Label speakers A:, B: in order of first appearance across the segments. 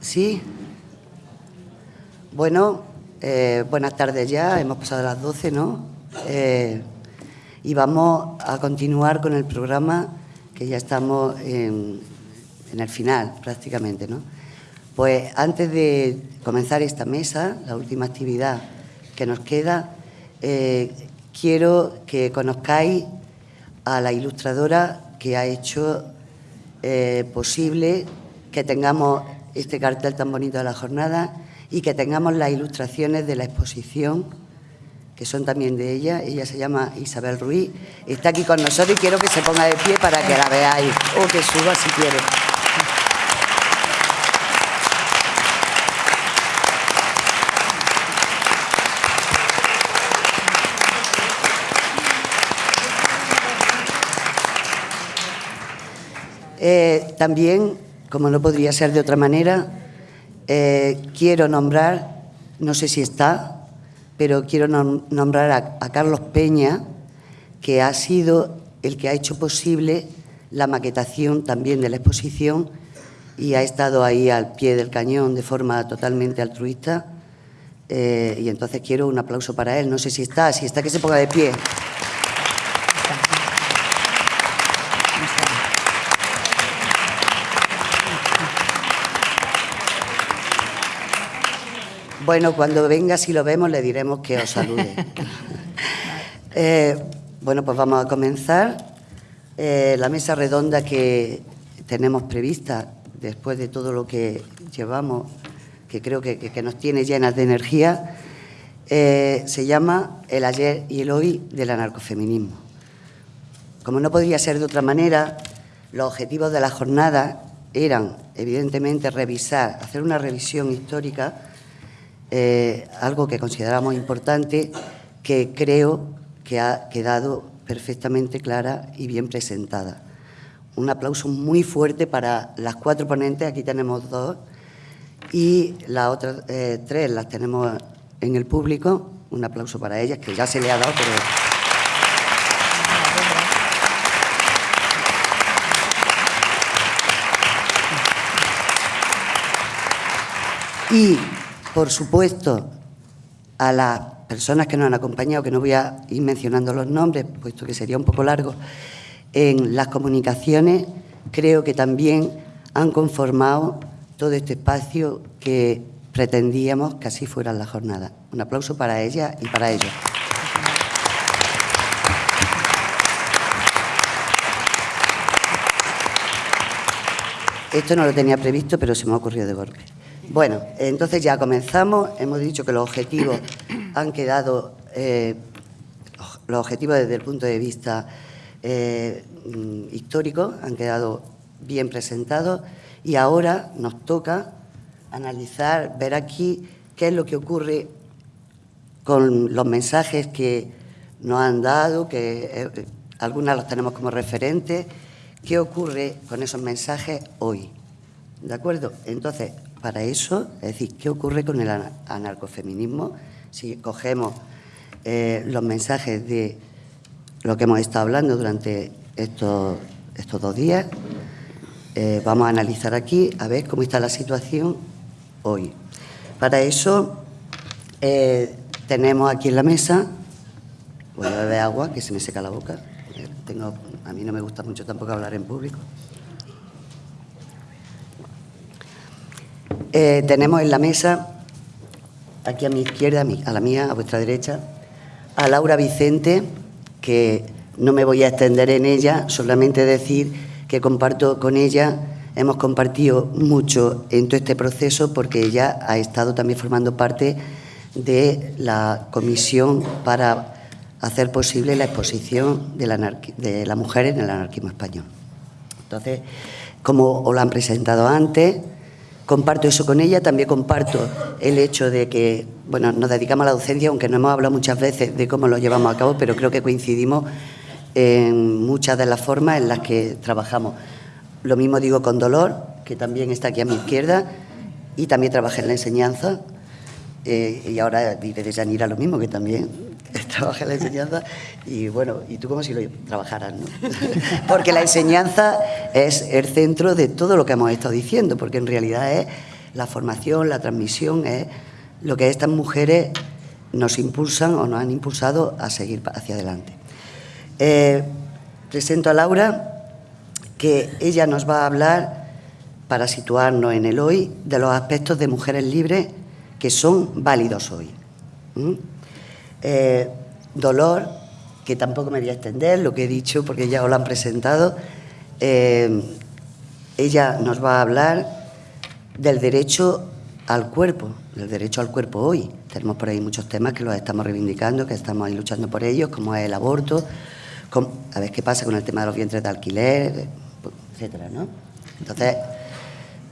A: Sí. Bueno, eh, buenas tardes ya, hemos pasado las 12, ¿no? Eh, y vamos a continuar con el programa que ya estamos en, el final prácticamente, ¿no? Pues antes de comenzar esta mesa, la última actividad que nos queda, eh, quiero que conozcáis a la ilustradora que ha hecho posible que tengamos este cartel tan bonito de la jornada y que tengamos las ilustraciones de la exposición, que son también de ella. Ella se llama Isabel Ruiz. Está aquí con nosotros y quiero que se ponga de pie para que la veáis, o que suba si quiere. Eh, también, como no podría ser de otra manera, eh, quiero nombrar, no sé si está, pero quiero nombrar a, Carlos Peña, que ha sido el que ha hecho posible la maquetación también de la exposición y ha estado ahí al pie del cañón de forma totalmente altruista. Eh, y entonces quiero un aplauso para él. No sé si está, si está que se ponga de pie. Bueno, cuando venga, si lo vemos, le diremos que os salude. Eh, bueno, pues vamos a comenzar. Eh, la mesa redonda que tenemos prevista, después de todo lo que llevamos, que creo que, nos tiene llenas de energía, eh, se llama El ayer y el hoy del anarcofeminismo. Como no podría ser de otra manera, los objetivos de la jornada eran, evidentemente, revisar, hacer una revisión histórica eh, algo que consideramos importante, que creo que ha quedado perfectamente clara y bien presentada. Un aplauso muy fuerte para las cuatro ponentes, aquí tenemos dos, y las otras eh, tres las tenemos en el público. Un aplauso para ellas, que ya se le ha dado, pero... Y por supuesto, a las personas que nos han acompañado, que no voy a ir mencionando los nombres, puesto que sería un poco largo, en las comunicaciones creo que también han conformado todo este espacio que pretendíamos que así fuera la jornada. Un aplauso para ella y para ellos. Esto no lo tenía previsto, pero se me ha ocurrido de golpe. Bueno, entonces ya comenzamos. Hemos dicho que los objetivos han quedado, eh, los objetivos desde el punto de vista eh, histórico han quedado bien presentados y ahora nos toca analizar, ver aquí qué es lo que ocurre con los mensajes que nos han dado, que eh, algunas los tenemos como referentes, qué ocurre con esos mensajes hoy. ¿De acuerdo? Entonces, para eso, es decir, ¿qué ocurre con el anarcofeminismo? Si cogemos eh, los mensajes de lo que hemos estado hablando durante estos, estos dos días, eh, vamos a analizar aquí a ver cómo está la situación hoy. Para eso eh, tenemos aquí en la mesa, voy a beber agua que se me seca la boca, tengo, a mí no me gusta mucho tampoco hablar en público. Eh, tenemos en la mesa, aquí a mi izquierda, a la mía, a vuestra derecha, a Laura Vicente, que no me voy a extender en ella, solamente decir que comparto con ella, hemos compartido mucho en todo este proceso porque ella ha estado también formando parte de la comisión para hacer posible la exposición de la, de la mujer en el anarquismo español. Entonces, como os lo han presentado antes, comparto eso con ella, también comparto el hecho de que, bueno, nos dedicamos a la docencia, aunque no hemos hablado muchas veces de cómo lo llevamos a cabo, pero creo que coincidimos en muchas de las formas en las que trabajamos. Lo mismo digo con Dolor, que también está aquí a mi izquierda, y también trabajé en la enseñanza, eh, y ahora diré de Yanira lo mismo, que también trabaja la enseñanza y bueno, y tú como si lo trabajaras, ¿no? porque la enseñanza es el centro de todo lo que hemos estado diciendo, porque en realidad es la formación, la transmisión, es lo que estas mujeres nos impulsan o nos han impulsado a seguir hacia adelante. Eh, presento a Laura, que ella nos va a hablar, para situarnos en el hoy, de los aspectos de mujeres libres que son válidos hoy. Eh, dolor, que tampoco me voy a extender, lo que he dicho porque ya os lo han presentado. Eh, ella nos va a hablar del derecho al cuerpo, del derecho al cuerpo hoy. Tenemos por ahí muchos temas que los estamos reivindicando, que estamos ahí luchando por ellos, como es el aborto, a ver qué pasa con el tema de los vientres de alquiler, etcétera, ¿no? Entonces,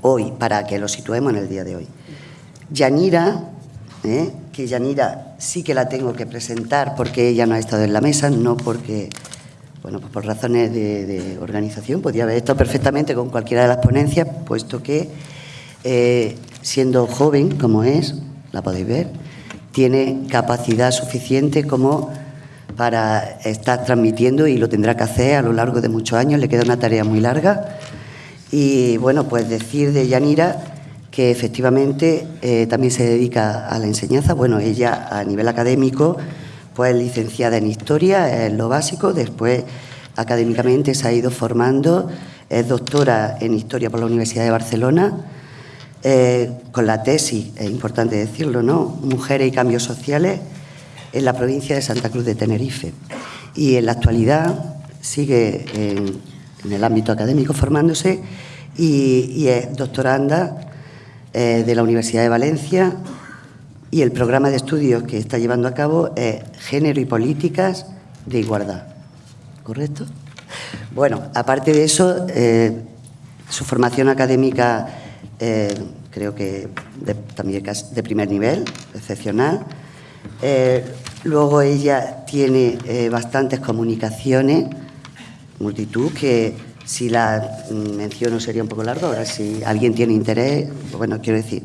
A: hoy, para que lo situemos en el día de hoy. Yanira, ¿eh? que Yanira sí que la tengo que presentar porque ella no ha estado en la mesa, no porque, bueno, pues por razones de, organización, podía haber estado perfectamente con cualquiera de las ponencias, puesto que, eh, siendo joven como es, la podéis ver, tiene capacidad suficiente como para estar transmitiendo y lo tendrá que hacer a lo largo de muchos años, le queda una tarea muy larga. Y bueno, pues decir de Yanira que efectivamente eh, también se dedica a la enseñanza. Bueno, ella a nivel académico, pues licenciada en Historia, es lo básico, después académicamente se ha ido formando, es doctora en Historia por la Universidad de Barcelona, eh, con la tesis, es importante decirlo, ¿no? Mujeres y cambios sociales en la provincia de Santa Cruz de Tenerife. Y en la actualidad sigue en, el ámbito académico formándose y, es doctoranda eh, de la Universidad de Valencia y el programa de estudios que está llevando a cabo es Género y Políticas de Igualdad. ¿Correcto? Bueno, aparte de eso, eh, su formación académica eh, creo que también de primer nivel, excepcional. Luego ella tiene bastantes comunicaciones, multitud, que si la menciono sería un poco largo, ahora si alguien tiene interés, bueno, quiero decir.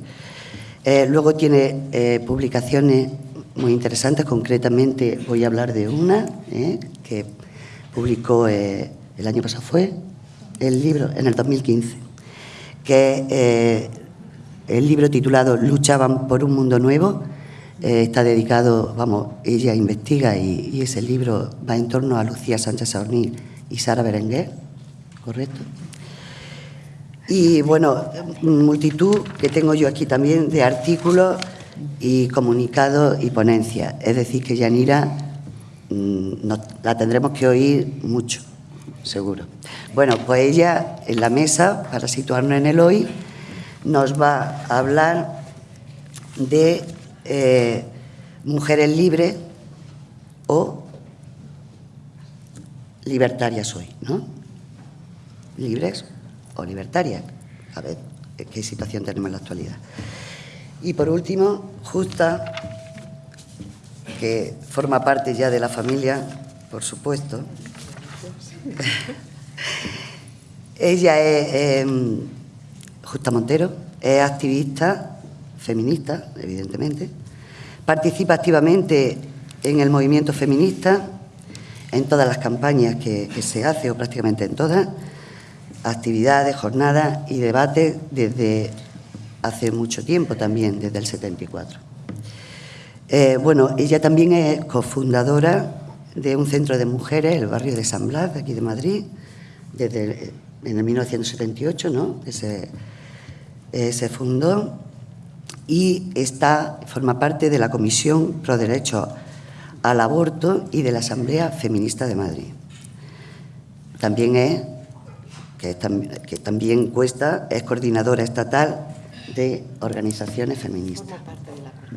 A: Eh, luego tiene publicaciones muy interesantes, concretamente voy a hablar de una que publicó el año pasado, fue el libro, en el 2015, que el libro titulado Luchaban por un mundo nuevo, eh, está dedicado, vamos, ella investiga y, ese libro va en torno a Lucía Sánchez Saornil y Sara Berenguer, ¿correcto? Y bueno, multitud que tengo yo aquí también de artículos y comunicados y ponencias. Es decir, que Yanira mm, la tendremos que oír mucho, seguro. Bueno, pues ella en la mesa, para situarnos en el hoy, nos va a hablar de eh, mujeres libres o libertarias hoy, ¿no? Libres o libertarias. A ver qué situación tenemos en la actualidad. Y por último, Justa, que forma parte ya de la familia, por supuesto. Ella es em, Justa Montero, es activista feminista, evidentemente, participa activamente en el movimiento feminista, en todas las campañas que, se hace, o prácticamente en todas, actividades, jornadas y debates desde hace mucho tiempo también, desde el 74. Eh, bueno, ella también es cofundadora de un centro de mujeres, el barrio de San Blas, aquí de Madrid, desde en el 1978, ¿no? se, eh, se fundó y está, forma parte de la Comisión Pro Derecho al Aborto y de la Asamblea Feminista de Madrid. También es, que, que también cuesta, es coordinadora estatal de organizaciones feministas.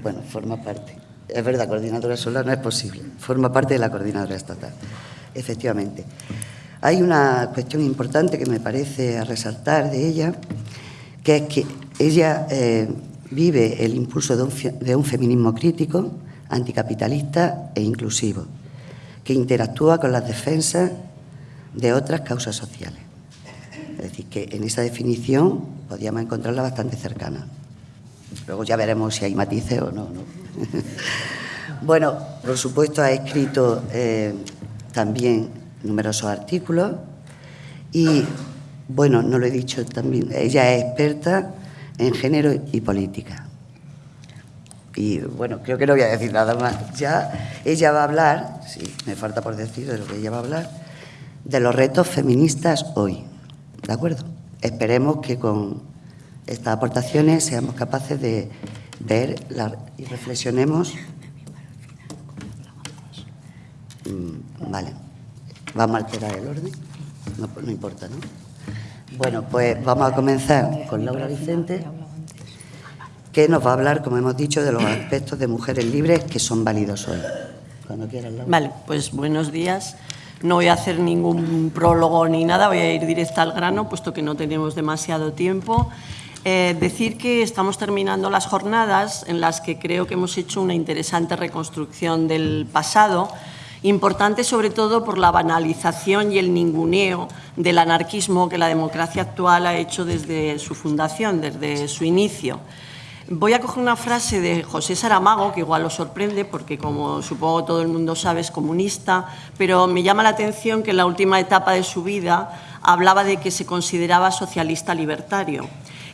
A: Bueno, forma parte. Es verdad, coordinadora sola no es posible. Forma parte de la coordinadora estatal, efectivamente. Hay una cuestión importante que me parece a resaltar de ella, que es que ella eh, vive el impulso de un, feminismo crítico, anticapitalista e inclusivo, que interactúa con las defensas de otras causas sociales. Es decir, que en esa definición podríamos encontrarla bastante cercana. Luego ya veremos si hay matices o no. bueno, por supuesto ha escrito eh, también numerosos artículos y, bueno, no lo he dicho también, ella es experta en género y política. Y bueno, creo que no voy a decir nada más. Ya ella va a hablar, sí, me falta por decir de lo que ella va a hablar, de los retos feministas hoy. ¿De acuerdo? Esperemos que con estas aportaciones seamos capaces de ver y reflexionemos. Mm, vale. Vamos a alterar el orden. No, no importa, ¿no? Bueno, pues vamos a comenzar con Laura Vicente, que nos va a hablar, como hemos dicho, de los aspectos de mujeres libres que son válidos hoy.
B: Cuando quieras, Laura. Vale, pues buenos días. No voy a hacer ningún prólogo ni nada, voy a ir directa al grano, puesto que no tenemos demasiado tiempo. Eh, decir que estamos terminando las jornadas en las que creo que hemos hecho una interesante reconstrucción del pasado, importante sobre todo por la banalización y el ninguneo del anarquismo que la democracia actual ha hecho desde su fundación, desde su inicio. Voy a coger una frase de José Saramago, que igual os sorprende, porque como supongo todo el mundo sabe, es comunista, pero me llama la atención que en la última etapa de su vida hablaba de que se consideraba socialista libertario.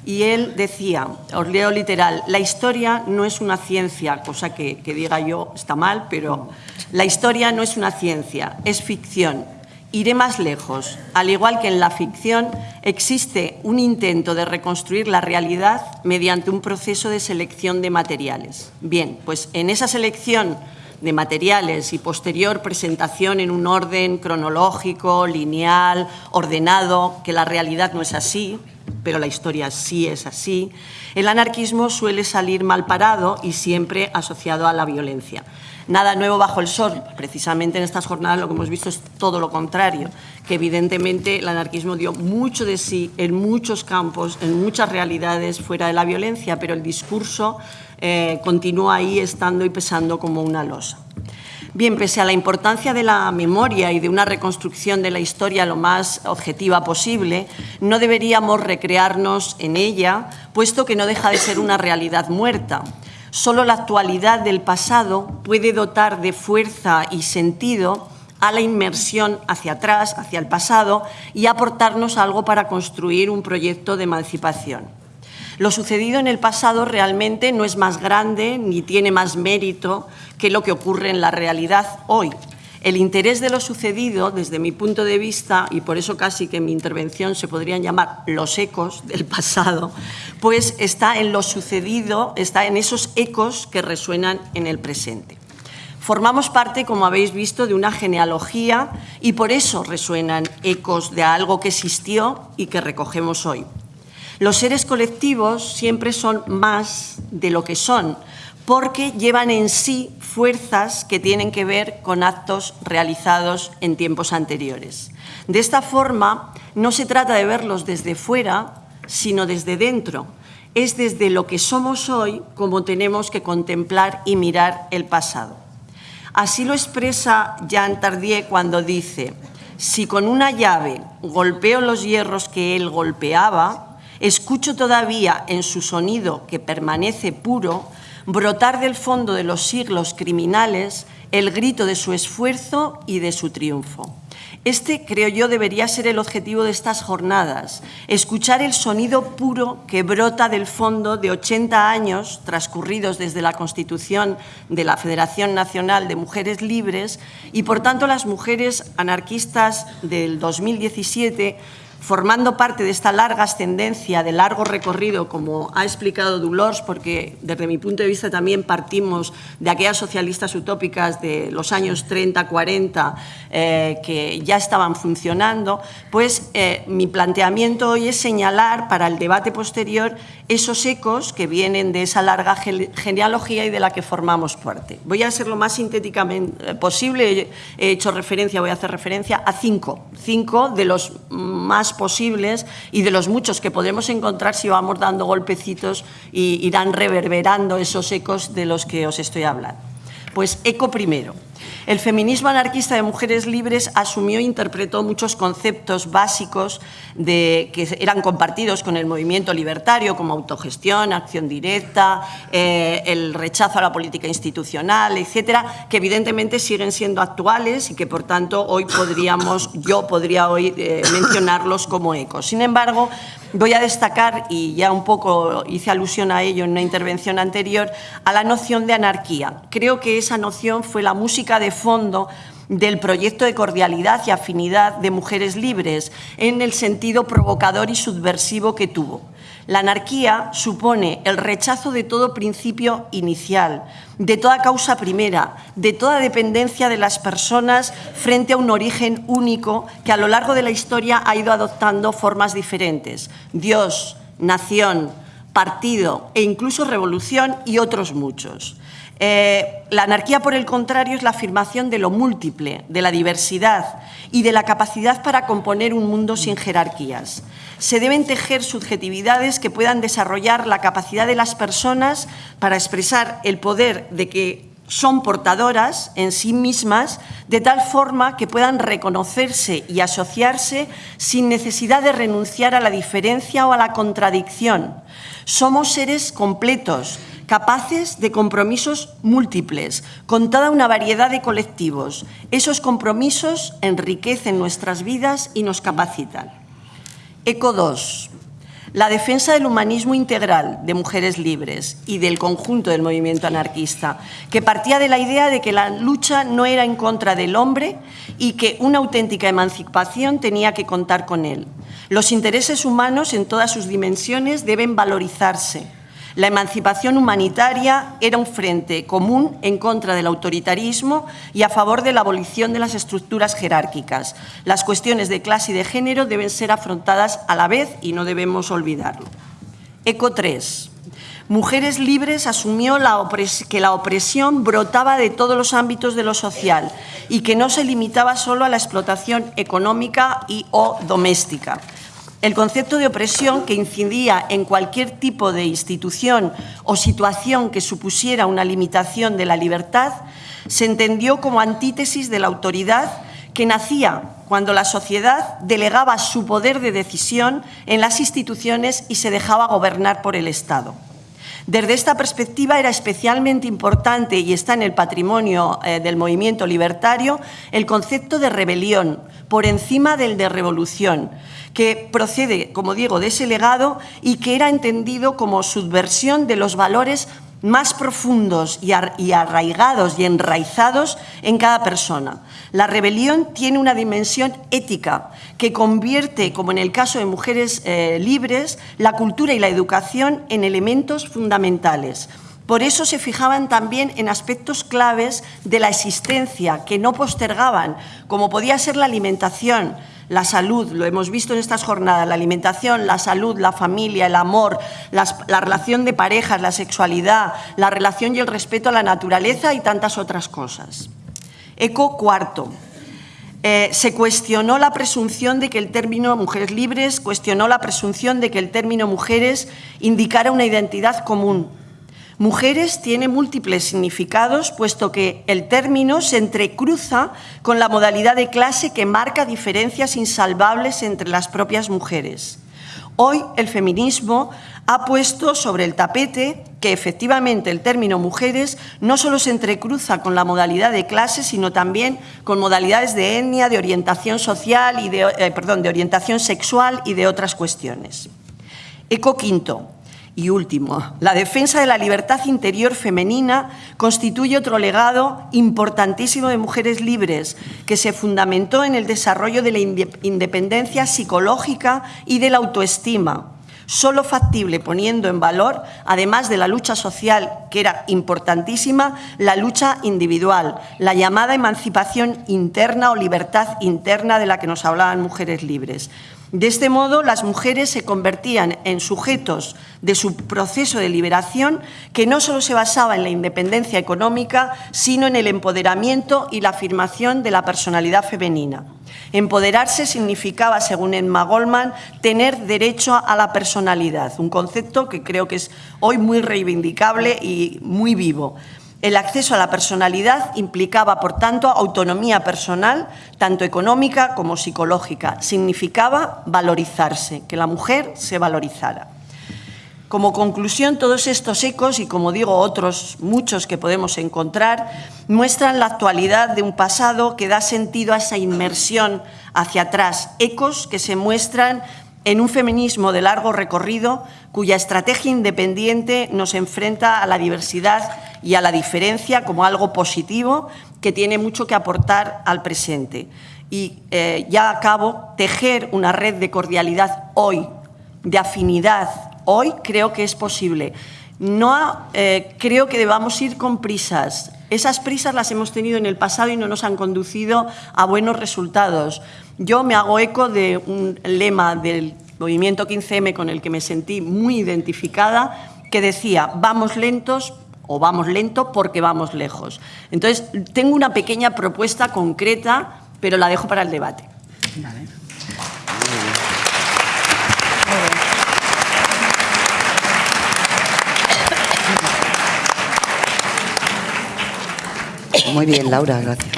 B: Y él decía, os leo literal, la historia no es una ciencia, cosa que, que diga yo está mal, pero la historia no es una ciencia, es ficción. Iré más lejos. Al igual que en la ficción, existe un intento de reconstruir la realidad mediante un proceso de selección de materiales. Bien, pues en esa selección de materiales y posterior presentación en un orden cronológico, lineal, ordenado, que la realidad no es así, pero la historia sí es así, el anarquismo suele salir mal parado y siempre asociado a la violencia. Nada nuevo bajo el sol. Precisamente en estas jornadas lo que hemos visto es todo lo contrario, que evidentemente el anarquismo dio mucho de sí en muchos campos, en muchas realidades fuera de la violencia, pero el discurso eh, continúa ahí estando y pesando como una losa. Bien, pese a la importancia de la memoria y de una reconstrucción de la historia lo más objetiva posible, no deberíamos recrearnos en ella, puesto que no deja de ser una realidad muerta. Solo la actualidad del pasado puede dotar de fuerza y sentido a la inmersión hacia atrás, hacia el pasado, y aportarnos algo para construir un proyecto de emancipación. Lo sucedido en el pasado realmente no es más grande ni tiene más mérito que lo que ocurre en la realidad hoy. El interés de lo sucedido, desde mi punto de vista, y por eso casi que en mi intervención se podrían llamar los ecos del pasado, pues está en lo sucedido, está en esos ecos que resuenan en el presente. Formamos parte, como habéis visto, de una genealogía y por eso resuenan ecos de algo que existió y que recogemos hoy. Los seres colectivos siempre son más de lo que son, porque llevan en sí fuerzas que tienen que ver con actos realizados en tiempos anteriores. De esta forma, no se trata de verlos desde fuera, sino desde dentro. Es desde lo que somos hoy como tenemos que contemplar y mirar el pasado. Así lo expresa Jean Tardieu cuando dice, si con una llave golpeo los hierros que él golpeaba, escucho todavía en su sonido que permanece puro brotar del fondo de los siglos criminales el grito de su esfuerzo y de su triunfo. Este, creo yo, debería ser el objetivo de estas jornadas, escuchar el sonido puro que brota del fondo de 80 años transcurridos desde la Constitución de la Federación Nacional de Mujeres Libres y, por tanto, las mujeres anarquistas del 2017 formando parte de esta larga ascendencia, de largo recorrido, como ha explicado Dulors, porque desde mi punto de vista también partimos de aquellas socialistas utópicas de los años 30, 40, eh, que ya estaban funcionando, pues eh, mi planteamiento hoy es señalar para el debate posterior esos ecos que vienen de esa larga genealogía y de la que formamos parte. Voy a ser lo más sintéticamente posible, he hecho referencia, voy a hacer referencia a cinco, cinco de los más posibles y de los muchos que podremos encontrar si vamos dando golpecitos y irán reverberando esos ecos de los que os estoy hablando. Pues eco primero. El feminismo anarquista de mujeres libres asumió e interpretó muchos conceptos básicos que eran compartidos con el movimiento libertario, como autogestión, acción directa, eh, el rechazo a la política institucional, etcétera, que evidentemente siguen siendo actuales y que, por tanto, hoy podríamos, yo podría hoy eh, mencionarlos como ecos. Sin embargo, voy a destacar, y ya un poco hice alusión a ello en una intervención anterior, a la noción de anarquía. Creo que esa noción fue la música de fondo del proyecto de cordialidad y afinidad de mujeres libres, en el sentido provocador y subversivo que tuvo. La anarquía supone el rechazo de todo principio inicial, de toda causa primera, de toda dependencia de las personas frente a un origen único que a lo largo de la historia ha ido adoptando formas diferentes. Dios, nación, partido e incluso revolución y otros muchos. Eh, la anarquía, por el contrario, es la afirmación de lo múltiple, de la diversidad y de la capacidad para componer un mundo sin jerarquías. Se deben tejer subjetividades que puedan desarrollar la capacidad de las personas para expresar el poder de que son portadoras en sí mismas de tal forma que puedan reconocerse y asociarse sin necesidad de renunciar a la diferencia o a la contradicción. Somos seres completos capaces de compromisos múltiples, con toda una variedad de colectivos. Esos compromisos enriquecen nuestras vidas y nos capacitan. ECO 2. La defensa del humanismo integral de mujeres libres y del conjunto del movimiento anarquista, que partía de la idea de que la lucha no era en contra del hombre y que una auténtica emancipación tenía que contar con él. Los intereses humanos en todas sus dimensiones deben valorizarse, la emancipación humanitaria era un frente común en contra del autoritarismo y a favor de la abolición de las estructuras jerárquicas. Las cuestiones de clase y de género deben ser afrontadas a la vez y no debemos olvidarlo. ECO 3. Mujeres Libres asumió que la opresión brotaba de todos los ámbitos de lo social y que no se limitaba solo a la explotación económica y o doméstica. El concepto de opresión que incidía en cualquier tipo de institución o situación que supusiera una limitación de la libertad se entendió como antítesis de la autoridad que nacía cuando la sociedad delegaba su poder de decisión en las instituciones y se dejaba gobernar por el Estado. Desde esta perspectiva era especialmente importante y está en el patrimonio eh, del movimiento libertario el concepto de rebelión por encima del de revolución, que procede, como digo, de ese legado y que era entendido como subversión de los valores más profundos y arraigados y enraizados en cada persona. La rebelión tiene una dimensión ética que convierte, como en el caso de mujeres eh, libres, la cultura y la educación en elementos fundamentales. Por eso se fijaban también en aspectos claves de la existencia que no postergaban, como podía ser la alimentación, la salud, lo hemos visto en estas jornadas, la alimentación, la salud, la familia, el amor, la relación de parejas, la sexualidad, la relación y el respeto a la naturaleza y tantas otras cosas. Eco cuarto. Eh, se cuestionó la presunción de que el término mujeres libres, cuestionó la presunción de que el término mujeres indicara una identidad común, Mujeres tiene múltiples significados, puesto que el término se entrecruza con la modalidad de clase que marca diferencias insalvables entre las propias mujeres. Hoy el feminismo ha puesto sobre el tapete que efectivamente el término mujeres no solo se entrecruza con la modalidad de clase, sino también con modalidades de etnia, de orientación social y de, eh, perdón, de orientación sexual y de otras cuestiones. Eco quinto. Y último, la defensa de la libertad interior femenina constituye otro legado importantísimo de mujeres libres que se fundamentó en el desarrollo de la independencia psicológica y de la autoestima, solo factible poniendo en valor, además de la lucha social, que era importantísima, la lucha individual, la llamada emancipación interna o libertad interna de la que nos hablaban mujeres libres. De este modo, las mujeres se convertían en sujetos de su proceso de liberación que no solo se basaba en la independencia económica, sino en el empoderamiento y la afirmación de la personalidad femenina. Empoderarse significaba, según Emma Goldman, tener derecho a la personalidad, un concepto que creo que es hoy muy reivindicable y muy vivo. El acceso a la personalidad implicaba, por tanto, autonomía personal, tanto económica como psicológica. Significaba valorizarse, que la mujer se valorizara. Como conclusión, todos estos ecos, y como digo, otros muchos que podemos encontrar, muestran la actualidad de un pasado que da sentido a esa inmersión hacia atrás, ecos que se muestran en un feminismo de largo recorrido cuya estrategia independiente nos enfrenta a la diversidad y a la diferencia como algo positivo que tiene mucho que aportar al presente. Y eh, ya acabo, tejer una red de cordialidad hoy, de afinidad hoy, creo que es posible. No eh, creo que debamos ir con prisas. Esas prisas las hemos tenido en el pasado y no nos han conducido a buenos resultados. Yo me hago eco de un lema del movimiento 15M con el que me sentí muy identificada, que decía, vamos lentos o vamos lento porque vamos lejos. Entonces, tengo una pequeña propuesta concreta, pero la dejo para el debate.
A: Muy bien, Laura, gracias.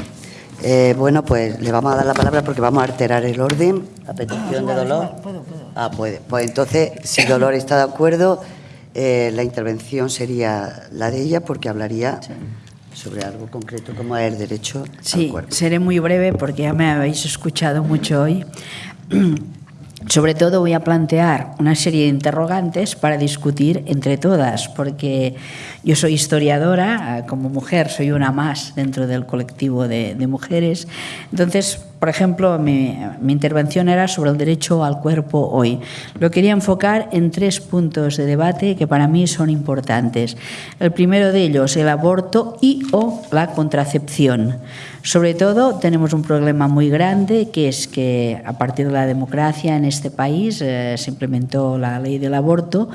A: Eh, bueno, pues le vamos a dar la palabra porque vamos a alterar el orden a petición de Dolor. Ah, puede. Pues entonces, si Dolor está de acuerdo, eh, la intervención sería la de ella porque hablaría sobre algo concreto como es el derecho
C: sí, seré muy breve porque ya me habéis escuchado mucho hoy. Sobre todo voy a plantear una serie de interrogantes para discutir entre todas, porque yo soy historiadora, como mujer soy una más dentro del colectivo de, mujeres. Entonces, por ejemplo, mi, intervención era sobre el derecho al cuerpo hoy. Lo quería enfocar en tres puntos de debate que para mí son importantes. El primero de ellos, el aborto y o la contracepción. Sobre todo tenemos un problema muy grande que es que a partir de la democracia en este país eh, se implementó la ley del aborto,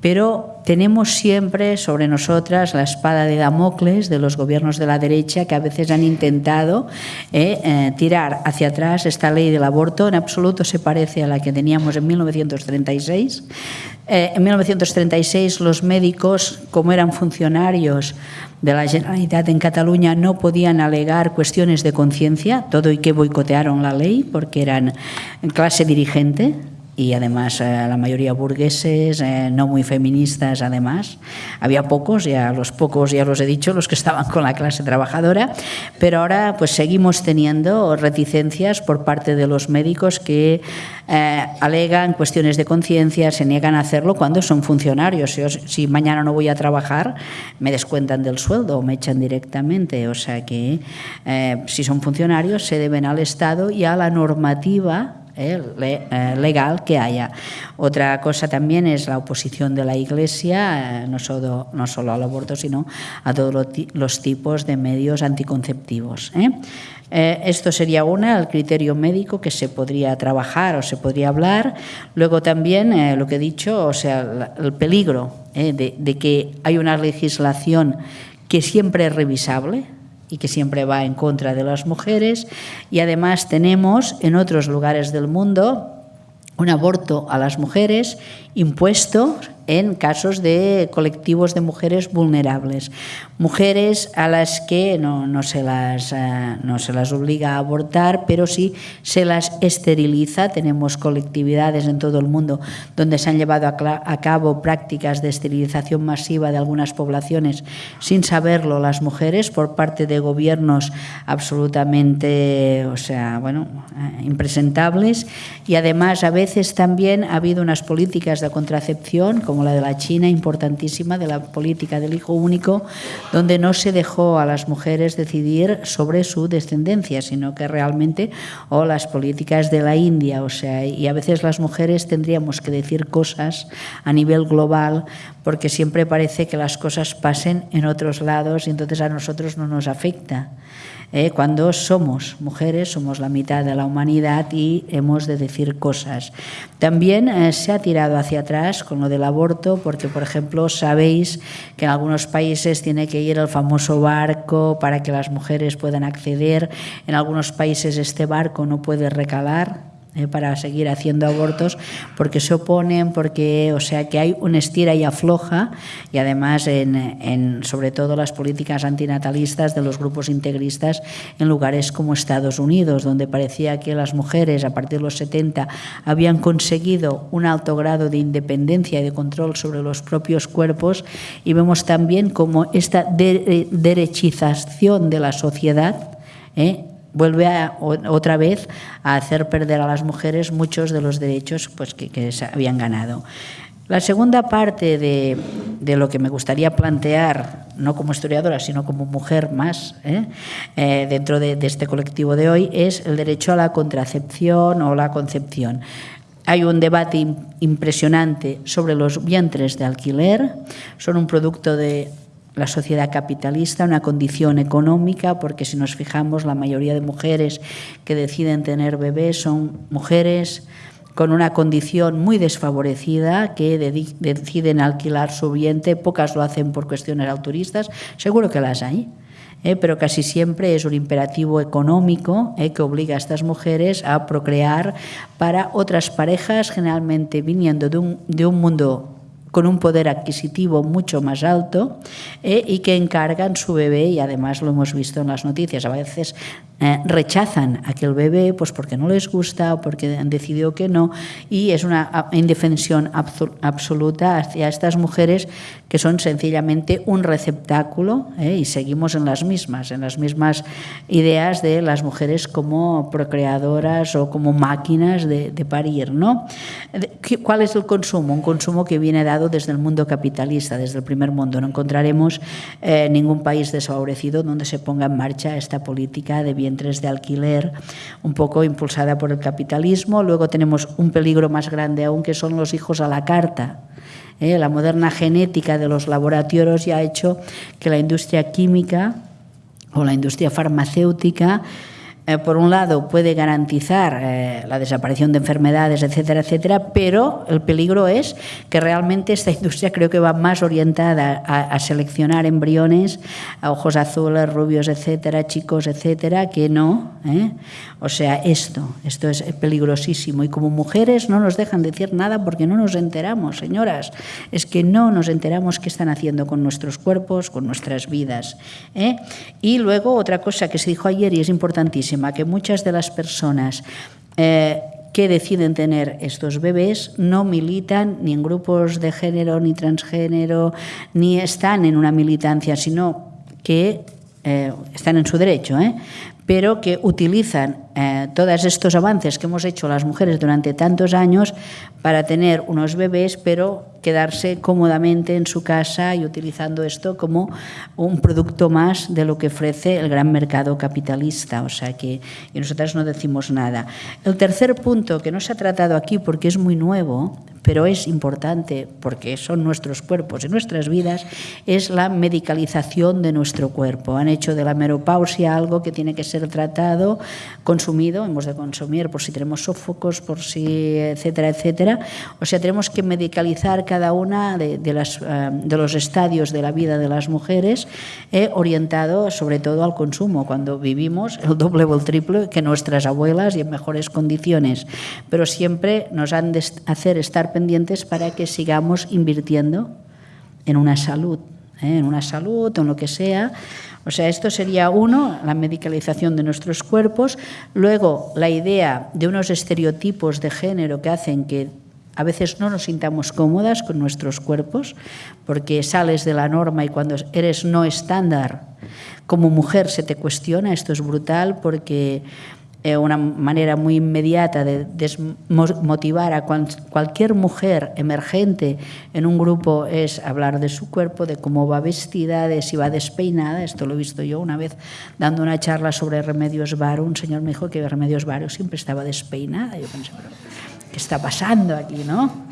C: pero tenemos siempre sobre nosotras la espada de Damocles de los gobiernos de la derecha que a veces han intentado eh, eh, tirar hacia atrás esta ley del aborto. En absoluto se parece a la que teníamos en 1936. Eh, en 1936 los médicos, como eran funcionarios de la Generalitat en Cataluña, no podían alegar cuestiones de conciencia, todo y que boicotearon la ley porque eran clase dirigente y además eh, la mayoría burgueses, eh, no muy feministas además. Había pocos, ya los pocos ya los he dicho, los que estaban con la clase trabajadora, pero ahora pues seguimos teniendo reticencias por parte de los médicos que eh, alegan cuestiones de conciencia, se niegan a hacerlo cuando son funcionarios. Si, si, mañana no voy a trabajar, me descuentan del sueldo o me echan directamente. O sea que si son funcionarios se deben al Estado y a la normativa eh, eh, legal que haya. Otra cosa también es la oposición de la Iglesia, eh, no, solo, no solo al aborto, sino a todos los tipos de medios anticonceptivos. esto sería una, el criterio médico que se podría trabajar o se podría hablar. Luego también lo que he dicho, o sea, el peligro de que hay una legislación que siempre es revisable, y que siempre va en contra de las mujeres. Y además tenemos en otros lugares del mundo un aborto a las mujeres impuesto en casos de colectivos de mujeres vulnerables. Mujeres a las que no, no, se las, eh, no se las obliga a abortar, pero sí se las esteriliza. Tenemos colectividades en todo el mundo donde se han llevado a, cabo prácticas de esterilización masiva de algunas poblaciones sin saberlo las mujeres por parte de gobiernos absolutamente, o sea, bueno, eh, impresentables. Y además a veces también ha habido unas políticas de contracepción, como la de la China, importantísima, de la política del hijo único, donde no se dejó a las mujeres decidir sobre su descendencia, sino que realmente, o las políticas de la India, o sea, y a veces las mujeres tendríamos que decir cosas a nivel global, porque siempre parece que las cosas pasen en otros lados y entonces a nosotros no nos afecta. ¿Eh? cuando somos mujeres, somos la mitad de la humanidad y hemos de decir cosas. También eh, se ha tirado hacia atrás con lo del aborto, porque, por ejemplo, sabéis que en algunos países tiene que ir el famoso barco para que las mujeres puedan acceder. En algunos países este barco no puede recalar eh, para seguir haciendo abortos porque se oponen, porque, o sea, que hay una estira y afloja y además en, sobre todo las políticas antinatalistas de los grupos integristas en lugares como Estados Unidos, donde parecía que las mujeres a partir de los 70 habían conseguido un alto grado de independencia y de control sobre los propios cuerpos y vemos también como esta derechización de la sociedad ¿eh? Vuelve otra vez a hacer perder a las mujeres muchos de los derechos pues, que, se habían ganado. La segunda parte de, lo que me gustaría plantear, no como historiadora, sino como mujer más, ¿eh? Eh, dentro de, este colectivo de hoy, es el derecho a la contracepción o la concepción. Hay un debate impresionante sobre los vientres de alquiler, son un producto de la sociedad capitalista, una condición económica, porque si nos fijamos, la mayoría de mujeres que deciden tener bebés son mujeres con una condición muy desfavorecida que deciden alquilar su vientre, pocas lo hacen por cuestiones autoristas, seguro que las hay. ¿eh? pero casi siempre es un imperativo económico ¿eh? que obliga a estas mujeres a procrear para otras parejas, generalmente viniendo de un, de un mundo con un poder adquisitivo mucho más alto eh, y que encargan su bebé, y además lo hemos visto en las noticias, a veces eh, rechazan aquel bebé pues porque no les gusta o porque han decidido que no, y es una indefensión absoluta hacia estas mujeres que son sencillamente un receptáculo, eh, y seguimos en las mismas, en las mismas ideas de las mujeres como procreadoras o como máquinas de, de parir. ¿no? ¿Cuál es el consumo? Un consumo que viene dado desde el mundo capitalista, desde el primer mundo. No encontraremos eh, ningún país desfavorecido donde se ponga en marcha esta política de vientres de alquiler, un poco impulsada por el capitalismo. Luego tenemos un peligro más grande aún, que son los hijos a la carta. Eh, la moderna genética de los laboratorios ya ha hecho que la industria química o la industria farmacéutica eh, por un lado, puede garantizar eh, la desaparición de enfermedades, etcétera, etcétera, pero el peligro es que realmente esta industria creo que va más orientada a, seleccionar embriones, a ojos azules, rubios, etcétera, chicos, etcétera, que no. ¿eh? O sea, esto, esto es peligrosísimo. Y como mujeres no nos dejan decir nada porque no nos enteramos, señoras. Es que no nos enteramos qué están haciendo con nuestros cuerpos, con nuestras vidas. Y luego otra cosa que se dijo ayer y es importantísima que muchas de las personas eh, que deciden tener estos bebés no militan ni en grupos de género ni transgénero, ni están en una militancia, sino que eh, están en su derecho, ¿eh? Pero que utilizan eh, todos estos avances que hemos hecho las mujeres durante tantos años para tener unos bebés, pero quedarse cómodamente en su casa y utilizando esto como un producto más de lo que ofrece el gran mercado capitalista. O sea que y nosotras no decimos nada. El tercer punto que no se ha tratado aquí porque es muy nuevo, pero es importante porque son nuestros cuerpos y nuestras vidas, es la medicalización de nuestro cuerpo. Han hecho de la menopausia algo que tiene que ser tratado, consumido, hemos de consumir por si tenemos sofocos, por si, etcétera, etcétera. O sea, tenemos que medicalizar cada una de, las, eh, de los estadios de la vida de las mujeres, eh, orientado sobre todo al consumo, cuando vivimos el doble o el triple que nuestras abuelas y en mejores condiciones. Pero siempre nos han de hacer estar pendientes para que sigamos invirtiendo en una salud, ¿eh? en una salud o en lo que sea. O sea, esto sería uno, la medicalización de nuestros cuerpos, luego la idea de unos estereotipos de género que hacen que a veces no nos sintamos cómodas con nuestros cuerpos, porque sales de la norma y cuando eres no estándar, como mujer se te cuestiona, esto es brutal, porque eh, una manera muy inmediata de desmotivar a cualquier mujer emergente en un grupo es hablar de su cuerpo, de cómo va vestida, de si va despeinada. Esto lo he visto yo una vez dando una charla sobre Remedios Varo. Un señor me dijo que Remedios Varo siempre estaba despeinada. Yo pensé, ¿qué está pasando aquí, no?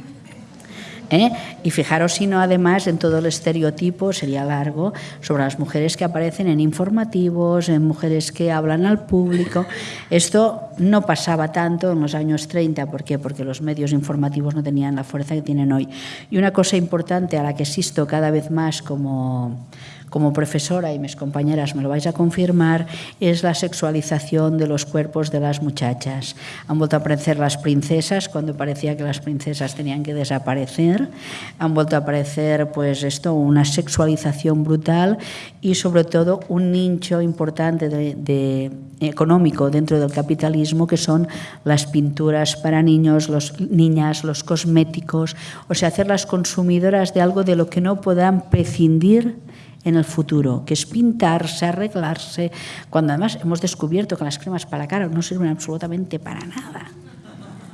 C: ¿Eh? Y fijaros si no, además, en todo el estereotipo, sería largo, sobre las mujeres que aparecen en informativos, en mujeres que hablan al público. Esto no pasaba tanto en los años 30, ¿por qué? Porque los medios informativos no tenían la fuerza que tienen hoy. Y una cosa importante a la que existo cada vez más como como profesora, y mis compañeras me lo vais a confirmar, es la sexualización de los cuerpos de las muchachas. Han vuelto a aparecer las princesas cuando parecía que las princesas tenían que desaparecer. Han vuelto a aparecer, pues esto, una sexualización brutal y sobre todo un nicho importante de, económico dentro del capitalismo que son las pinturas para niños, los, niñas, los cosméticos, o sea, hacerlas consumidoras de algo de lo que no puedan prescindir en el futuro, que es pintarse, arreglarse, cuando además hemos descubierto que las cremas para la cara no sirven absolutamente para nada,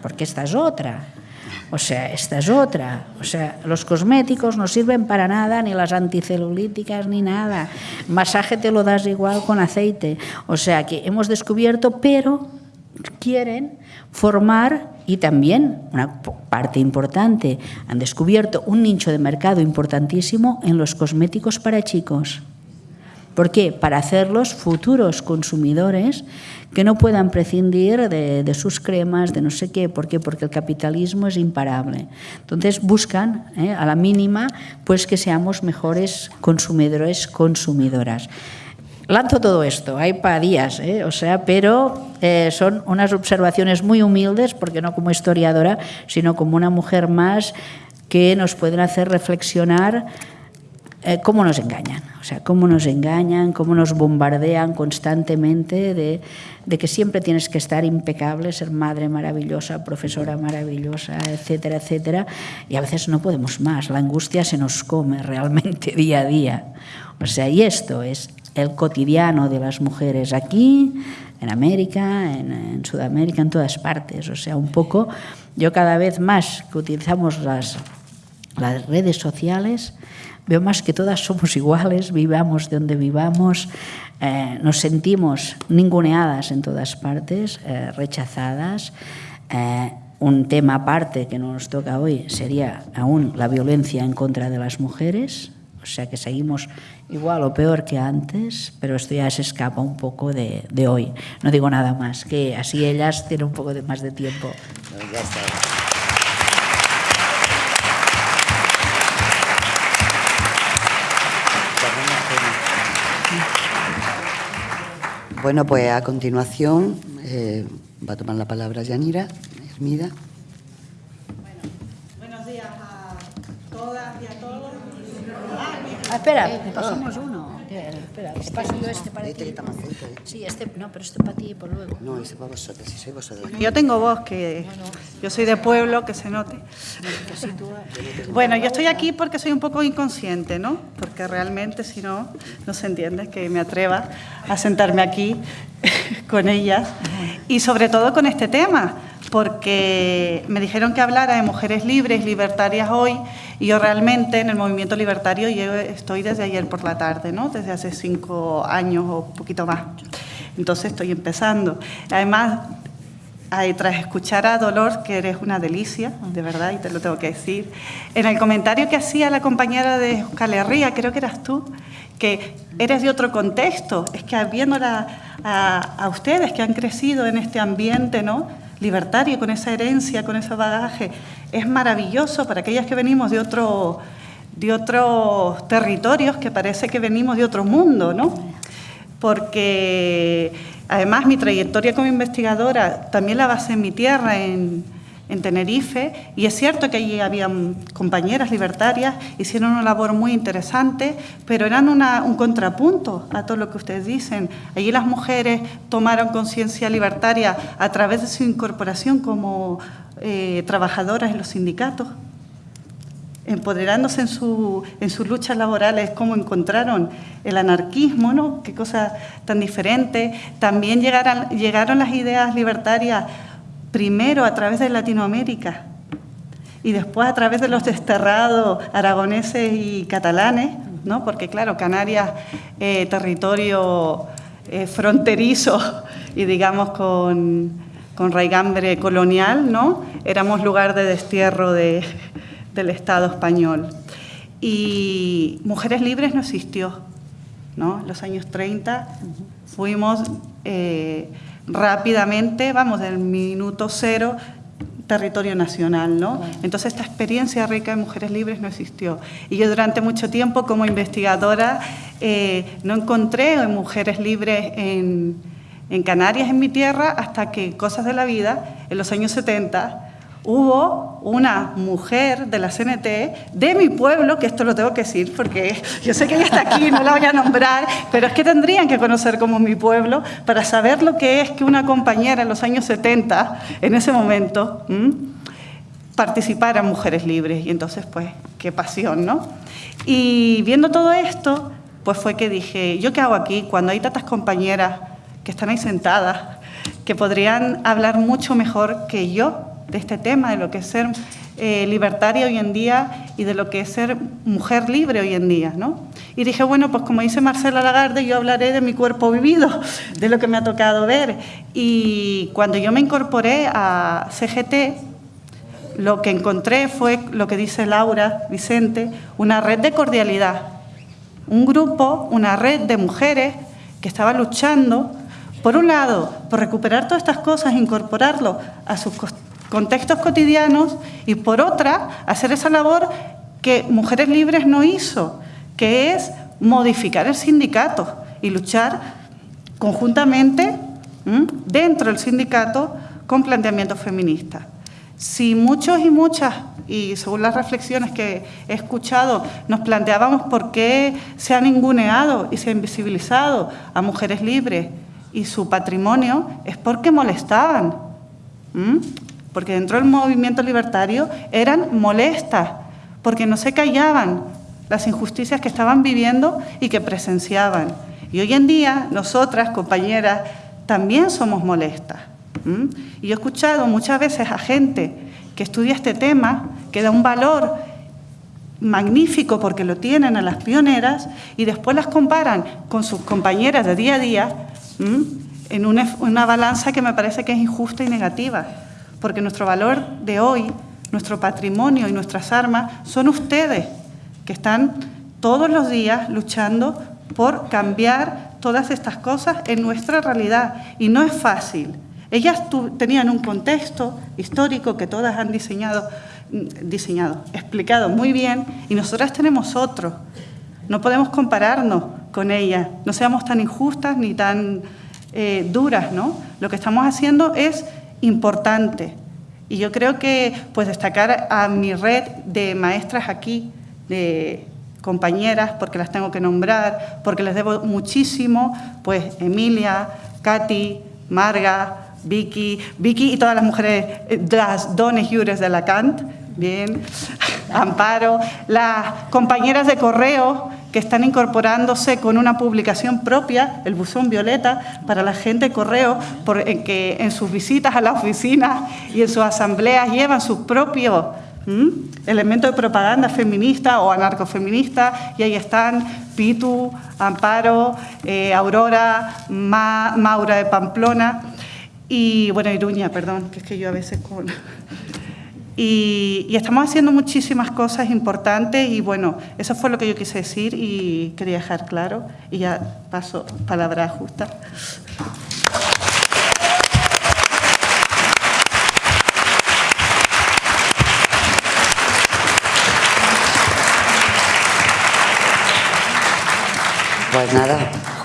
C: porque esta es otra. O sea, esta es otra. O sea, los cosméticos no sirven para nada, ni las anticelulíticas, ni nada. Masaje te lo das igual con aceite. O sea, que hemos descubierto, pero quieren formar y también una parte importante, han descubierto un nicho de mercado importantísimo en los cosméticos para chicos. ¿Por qué? Para hacerlos futuros consumidores que no puedan prescindir de, sus cremas, de no sé qué. ¿Por qué? Porque el capitalismo es imparable. Entonces buscan, ¿eh? a la mínima, pues que seamos mejores consumidores, consumidoras. Lanzo todo esto, hay para días, ¿eh? o sea, pero eh, son unas observaciones muy humildes, porque no como historiadora, sino como una mujer más que nos pueden hacer reflexionar eh, cómo nos engañan, o sea, cómo nos engañan, cómo nos bombardean constantemente de, de, que siempre tienes que estar impecable, ser madre maravillosa, profesora maravillosa, etcétera, etcétera, y a veces no podemos más, la angustia se nos come realmente día a día. O sea, y esto es el cotidiano de las mujeres aquí, en América, en, en Sudamérica, en todas partes. O sea, un poco, yo cada vez más que utilizamos las, las redes sociales, Veo más que todas somos iguales, vivamos de donde vivamos, eh, nos sentimos ninguneadas en todas partes, eh, rechazadas. Eh, un tema aparte que nos toca hoy sería aún la violencia en contra de las mujeres, o sea que seguimos igual o peor que antes, pero esto ya se escapa un poco de, de hoy. No digo nada más, que así ellas tienen un poco de, más de tiempo. Ya está.
A: Bueno, pues a continuación eh, va a tomar la palabra Yanira Hermida.
D: Bueno, buenos días a todas y a todos.
C: Ah, espera, pasamos uno. Espera, te paso yo este para este ti. Sí, este, no, pero este para ti y por luego.
A: No, ese para vosotros, si soy vosotros.
D: Yo tengo voz, que yo soy de pueblo, que se note. Bueno, yo estoy aquí porque soy un poco inconsciente, ¿no? Porque realmente, si no, no se entiende que me atreva a sentarme aquí con ellas y sobre todo con este tema, porque me dijeron que hablara de mujeres libres, libertarias hoy, y yo realmente en el movimiento libertario yo estoy desde ayer por la tarde, ¿no? desde hace cinco años o un poquito más. Entonces estoy empezando. Además, tras escuchar a Dolor, que eres una delicia, de verdad, y te lo tengo que decir, en el comentario que hacía la compañera de Euskal Herria, creo que eras tú, que eres de otro contexto, es que viéndola a, a ustedes que han crecido en este ambiente, ¿no? Libertario, con esa herencia, con ese bagaje. Es maravilloso para aquellas que venimos de, otro, de otros territorios, que parece que venimos de otro mundo, ¿no? Porque además mi trayectoria como investigadora también la basé en mi tierra, en, en Tenerife y es cierto que allí había compañeras libertarias, hicieron una labor muy interesante, pero eran un contrapunto a todo lo que ustedes dicen. Allí las mujeres tomaron conciencia libertaria a través de su incorporación como eh, trabajadoras en los sindicatos empoderándose en, su, en sus luchas laborales, cómo encontraron el anarquismo, ¿no? Qué cosa tan diferente. También llegaron, llegaron las ideas libertarias primero a través de Latinoamérica y después a través de los desterrados aragoneses y catalanes, ¿no? porque claro, Canarias, eh, territorio eh, fronterizo y digamos con, con, raigambre colonial, ¿no? éramos lugar de destierro de, del Estado español. Y Mujeres Libres no existió. ¿no? Los años 30 fuimos... Eh, rápidamente, vamos, del minuto cero, territorio nacional, ¿no? Entonces esta experiencia rica de mujeres libres no existió. Y yo durante mucho tiempo como investigadora eh, no encontré mujeres libres en, en Canarias, en mi tierra, hasta que Cosas de la Vida, en los años 70, hubo una mujer de la CNT de mi pueblo, que esto lo tengo que decir porque yo sé que ella está aquí, no la voy a nombrar, pero es que tendrían que conocer como mi pueblo para saber lo que es que una compañera en los años 70, en ese momento, participara en Mujeres Libres. Y entonces, pues, qué pasión, ¿no? Y viendo todo esto, pues fue que dije, ¿yo qué hago aquí cuando hay tantas compañeras que están ahí sentadas, que podrían hablar mucho mejor que yo de este tema, de lo que es ser eh, libertaria hoy en día y de lo que es ser mujer libre hoy en día. ¿no? Y dije, bueno, pues como dice Marcela Lagarde, yo hablaré de mi cuerpo vivido, de lo que me ha tocado ver. Y cuando yo me incorporé a CGT, lo que encontré fue lo que dice Laura Vicente, una red de cordialidad, un grupo, una red de mujeres que estaba luchando, por un lado, por recuperar todas estas cosas, incorporarlo a sus contextos cotidianos y por otra, hacer esa labor que Mujeres Libres no hizo, que es modificar el sindicato y luchar conjuntamente dentro del sindicato con planteamientos feministas. Si muchos y muchas, y según las reflexiones que he escuchado, nos planteábamos por qué se ha ninguneado y se ha invisibilizado a mujeres libres y su patrimonio, es porque molestaban porque dentro del movimiento libertario eran molestas, porque no se callaban las injusticias que estaban viviendo y que presenciaban. Y hoy en día, nosotras, compañeras, también somos molestas. Y he escuchado muchas veces a gente que estudia este tema, que da un valor magnífico porque lo tienen a las pioneras y después las comparan con sus compañeras de día a día en una balanza que me parece que es injusta y negativa porque nuestro valor de hoy, nuestro patrimonio y nuestras armas son ustedes, que están todos los días luchando por cambiar todas estas cosas en nuestra realidad. Y no es fácil. Ellas tenían un contexto histórico que todas han diseñado, diseñado, explicado muy bien, y nosotras tenemos otro. No podemos compararnos con ellas, no seamos tan injustas ni tan eh, duras, ¿no? Lo que estamos haciendo es importante. Y yo creo que pues destacar a mi red de maestras aquí, de compañeras, porque las tengo que nombrar, porque les debo muchísimo, pues Emilia, Katy, Marga, Vicky, Vicky y todas las mujeres, eh, las dones jures de la Cant, bien, Amparo, las compañeras de correo que están incorporándose con una publicación propia, el buzón violeta, para la gente de correo, por, en que en sus visitas a la oficina y en sus asambleas llevan sus propios elementos de propaganda feminista o anarcofeminista, y ahí están Pitu, Amparo, eh, Aurora, Maura de Pamplona, y bueno, Iruña, perdón, que es que yo a veces con... Y, estamos haciendo muchísimas cosas importantes y bueno, eso fue lo que yo quise decir y quería dejar claro y ya paso palabra justa.
A: Pues nada,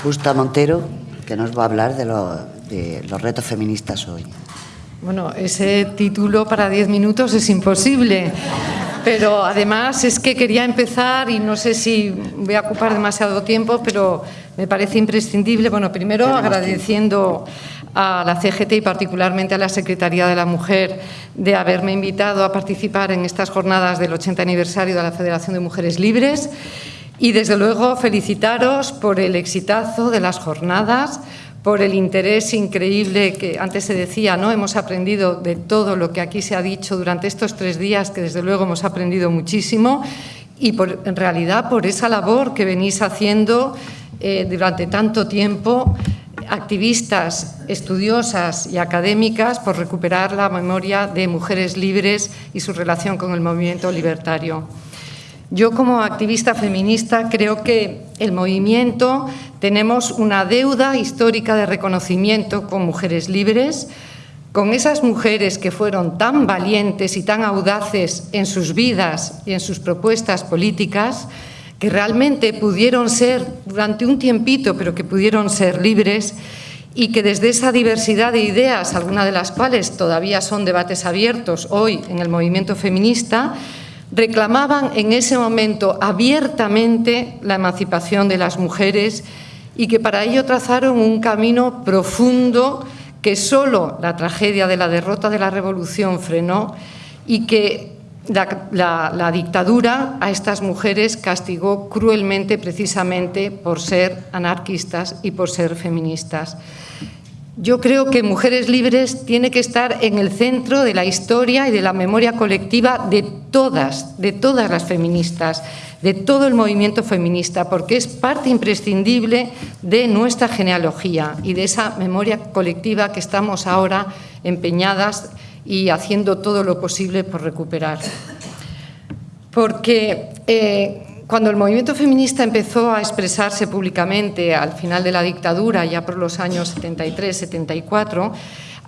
A: Justa Montero, que nos va a hablar de, de los retos feministas hoy.
E: Bueno, ese título para diez minutos es imposible, pero además es que quería empezar y no sé si voy a ocupar demasiado tiempo, pero me parece imprescindible, bueno, primero agradeciendo a la CGT y particularmente a la Secretaría de la Mujer de haberme invitado a participar en estas jornadas del 80 aniversario de la Federación de Mujeres Libres. Y desde luego felicitaros por el exitazo de las jornadas, por el interés increíble que antes se decía, ¿no? Hemos aprendido de todo lo que aquí se ha dicho durante estos tres días, que desde luego hemos aprendido muchísimo, y en realidad por esa labor que venís haciendo eh, durante tanto tiempo, activistas, estudiosas y académicas, por recuperar la memoria de mujeres libres y su relación con el movimiento libertario. Yo como activista feminista creo que el movimiento tenemos una deuda histórica de reconocimiento con mujeres libres. Con esas mujeres que fueron tan valientes y tan audaces en sus vidas y en sus propuestas políticas, que realmente pudieron ser durante un tiempito, pero que pudieron ser libres y que desde esa diversidad de ideas, algunas de las cuales todavía son debates abiertos hoy en el movimiento feminista, reclamaban en ese momento abiertamente la emancipación de las mujeres y que para ello trazaron un camino profundo que solo la tragedia de la derrota de la revolución frenó y que la, dictadura a estas mujeres castigó cruelmente precisamente por ser anarquistas y por ser feministas. Yo creo que Mujeres Libres tiene que estar en el centro de la historia y de la memoria colectiva de todas, de todas las feministas, de todo el movimiento feminista, porque es parte imprescindible de nuestra genealogía y de esa memoria colectiva que estamos ahora empeñadas y haciendo todo lo posible por recuperar. Porque eh, cuando el movimiento feminista empezó a expresarse públicamente al final de la dictadura, ya por los años 73-74,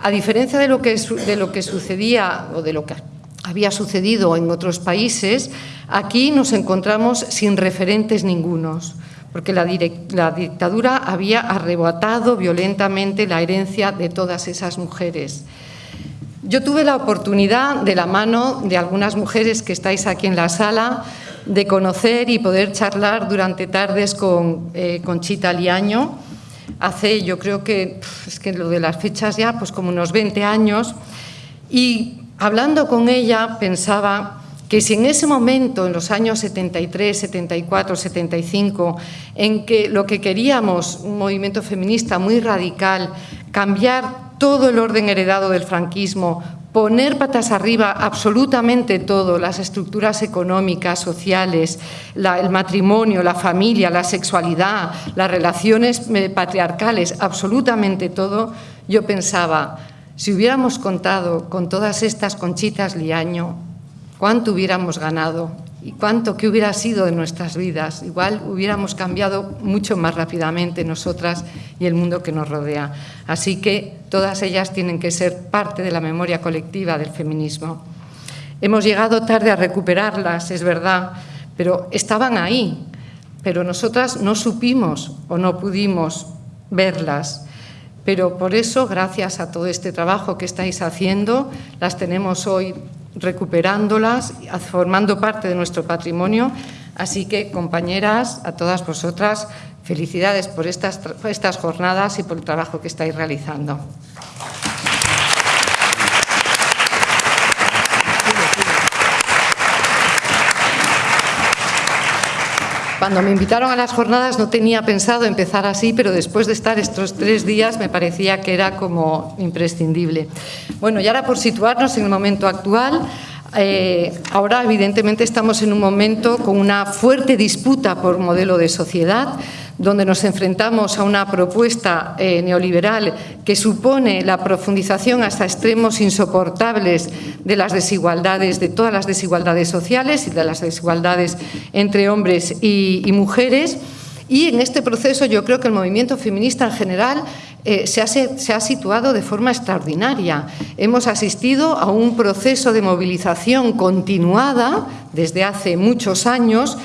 E: a diferencia de lo, que, de lo que sucedía o de lo que había sucedido en otros países, aquí nos encontramos sin referentes ningunos, porque la, la, dictadura había arrebatado violentamente la herencia de todas esas mujeres. Yo tuve la oportunidad, de la mano de algunas mujeres que estáis aquí en la sala, de conocer y poder charlar durante tardes con eh, Conchita Liaño. Hace, yo creo que, es que lo de las fechas ya, pues como unos 20 años. Y hablando con ella pensaba que si en ese momento, en los años 73, 74, 75, en que lo que queríamos, un movimiento feminista muy radical, cambiar todo el orden heredado del franquismo, poner patas arriba absolutamente todo, las estructuras económicas, sociales, el matrimonio, la familia, la sexualidad, las relaciones eh, patriarcales, absolutamente todo, yo pensaba, si hubiéramos contado con todas estas conchitas liaño, ¿cuánto hubiéramos ganado? ¿Y cuánto que hubiera sido de nuestras vidas? Igual hubiéramos cambiado mucho más rápidamente nosotras y el mundo que nos rodea. Así que todas ellas tienen que ser parte de la memoria colectiva del feminismo. Hemos llegado tarde a recuperarlas, es verdad, pero estaban ahí. Pero nosotras no supimos o no pudimos verlas. Pero por eso, gracias a todo este trabajo que estáis haciendo, las tenemos hoy recuperándolas, formando parte de nuestro patrimonio. Así que, compañeras, a todas vosotras, felicidades por estas, estas jornadas y por el trabajo que estáis realizando. Cuando me invitaron a las jornadas no tenía pensado empezar así, pero después de estar estos tres días me parecía que era como imprescindible. Bueno, y ahora por situarnos en el momento actual, eh, ahora evidentemente estamos en un momento con una fuerte disputa por modelo de sociedad, donde nos enfrentamos a una propuesta eh, neoliberal que supone la profundización hasta extremos insoportables de las desigualdades, de todas las desigualdades sociales y de las desigualdades entre hombres y, mujeres. Y en este proceso yo creo que el movimiento feminista en general eh, se, se, ha, situado de forma extraordinaria. Hemos asistido a un proceso de movilización continuada desde hace muchos años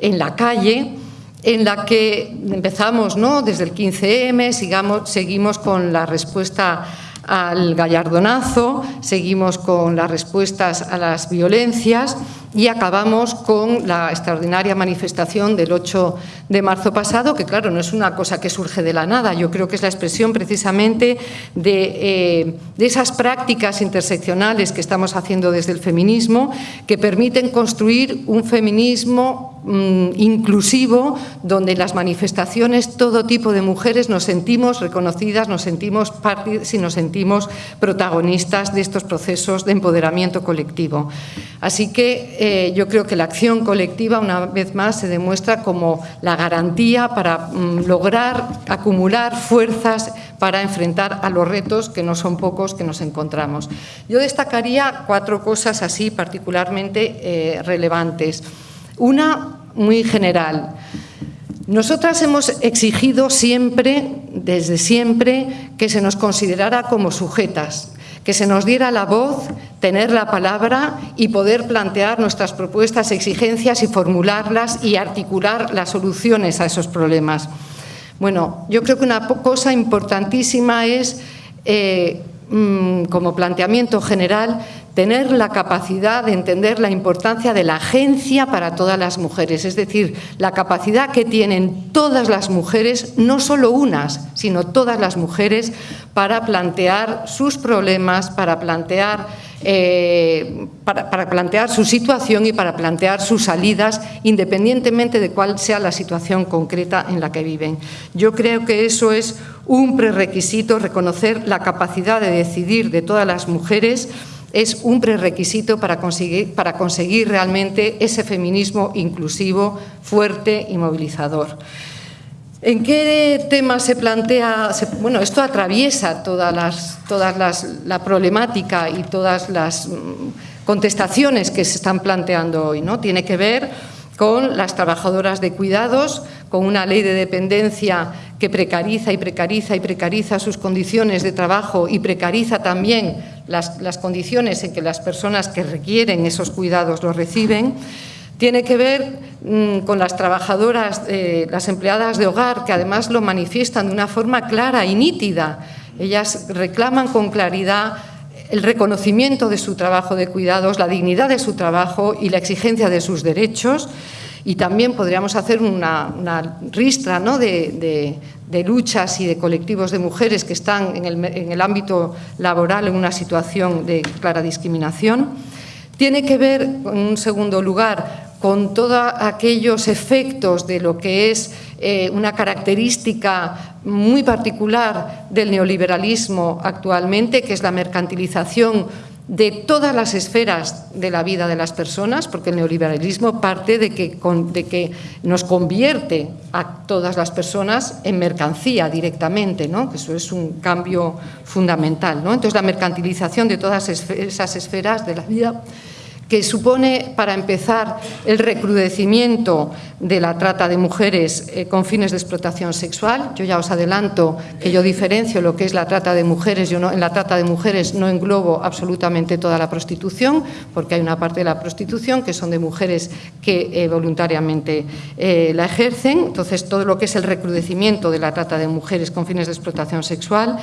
E: en la calle, en la que empezamos ¿no? desde el 15M, sigamos, seguimos con la respuesta al gallardonazo, seguimos con las respuestas a las violencias y acabamos con la extraordinaria manifestación del 8 de marzo pasado, que claro, no es una cosa que surge de la nada, yo creo que es la expresión precisamente de, eh, de esas prácticas interseccionales que estamos haciendo desde el feminismo, que permiten construir un feminismo mm, inclusivo, donde las manifestaciones todo tipo de mujeres nos sentimos reconocidas, nos sentimos partes y nos sentimos protagonistas de estos procesos de empoderamiento colectivo. Así que eh, yo creo que la acción colectiva, una vez más, se demuestra como la garantía para mm, lograr acumular fuerzas para enfrentar a los retos, que no son pocos, que nos encontramos. Yo destacaría cuatro cosas así particularmente eh, relevantes. Una muy general. Nosotras hemos exigido siempre, desde siempre, que se nos considerara como sujetas, que se nos diera la voz, tener la palabra y poder plantear nuestras propuestas, exigencias y formularlas y articular las soluciones a esos problemas. Bueno, yo creo que una cosa importantísima es, eh, mm, como planteamiento general, tener la capacidad de entender la importancia de la agencia para todas las mujeres, es decir, la capacidad que tienen todas las mujeres, no solo unas, sino todas las mujeres, para plantear sus problemas, para plantear eh, para, plantear su situación y para plantear sus salidas, independientemente de cuál sea la situación concreta en la que viven. Yo creo que eso es un prerequisito, reconocer la capacidad de decidir de todas las mujeres es un prerequisito para conseguir, para conseguir realmente ese feminismo inclusivo, fuerte y movilizador. ¿En qué tema se plantea? bueno, esto atraviesa todas las, todas las, la problemática y todas las mm, contestaciones que se están planteando hoy. ¿no? Tiene que ver con las trabajadoras de cuidados, con una ley de dependencia que precariza y precariza y precariza sus condiciones de trabajo y precariza también las, las condiciones en que las personas que requieren esos cuidados los reciben tiene que ver mm, con las trabajadoras, eh, las empleadas de hogar, que además lo manifiestan de una forma clara y nítida. Ellas reclaman con claridad el reconocimiento de su trabajo de cuidados, la dignidad de su trabajo y la exigencia de sus derechos. Y también podríamos hacer una, ristra ¿no? de, luchas y de colectivos de mujeres que están en el, en el ámbito laboral en una situación de clara discriminación. Tiene que ver, en un segundo lugar, con todos aquellos efectos de lo que es eh, una característica muy particular del neoliberalismo actualmente, que es la mercantilización de todas las esferas de la vida de las personas, porque el neoliberalismo parte de que, de que nos convierte a todas las personas en mercancía directamente, ¿no? que eso es un cambio fundamental. ¿no? Entonces, la mercantilización de todas esas esferas de la vida que supone, para empezar, el recrudecimiento de la trata de mujeres eh, con fines de explotación sexual. Yo ya os adelanto que yo diferencio lo que es la trata de mujeres. Yo no, en la trata de mujeres no englobo absolutamente toda la prostitución, porque hay una parte de la prostitución que son de mujeres que eh, voluntariamente eh, la ejercen. Entonces, todo lo que es el recrudecimiento de la trata de mujeres con fines de explotación sexual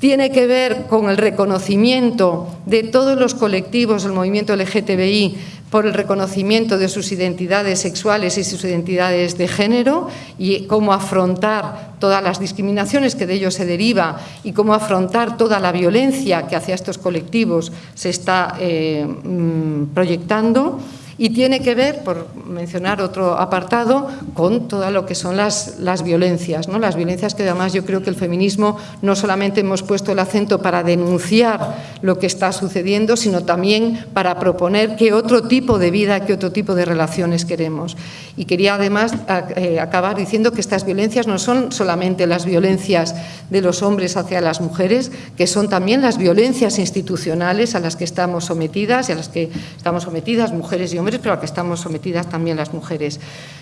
E: tiene que ver con el reconocimiento de todos los colectivos del movimiento LGTBI por el reconocimiento de sus identidades sexuales y sus identidades de género y cómo afrontar todas las discriminaciones que de ello se deriva y cómo afrontar toda la violencia que hacia estos colectivos se está eh, mm, proyectando y tiene que ver, por mencionar otro apartado, con todo lo que son las, las violencias, ¿no? las violencias que además yo creo que el feminismo no solamente hemos puesto el acento para denunciar lo que está sucediendo, sino también para proponer qué otro tipo de vida, qué otro tipo de relaciones queremos. Y quería además eh, acabar diciendo que estas violencias no son solamente las violencias de los hombres hacia las mujeres, que son también las violencias institucionales a las que estamos sometidas y a las que estamos sometidas mujeres y hombres pero a la que estamos sometidas también las mujeres.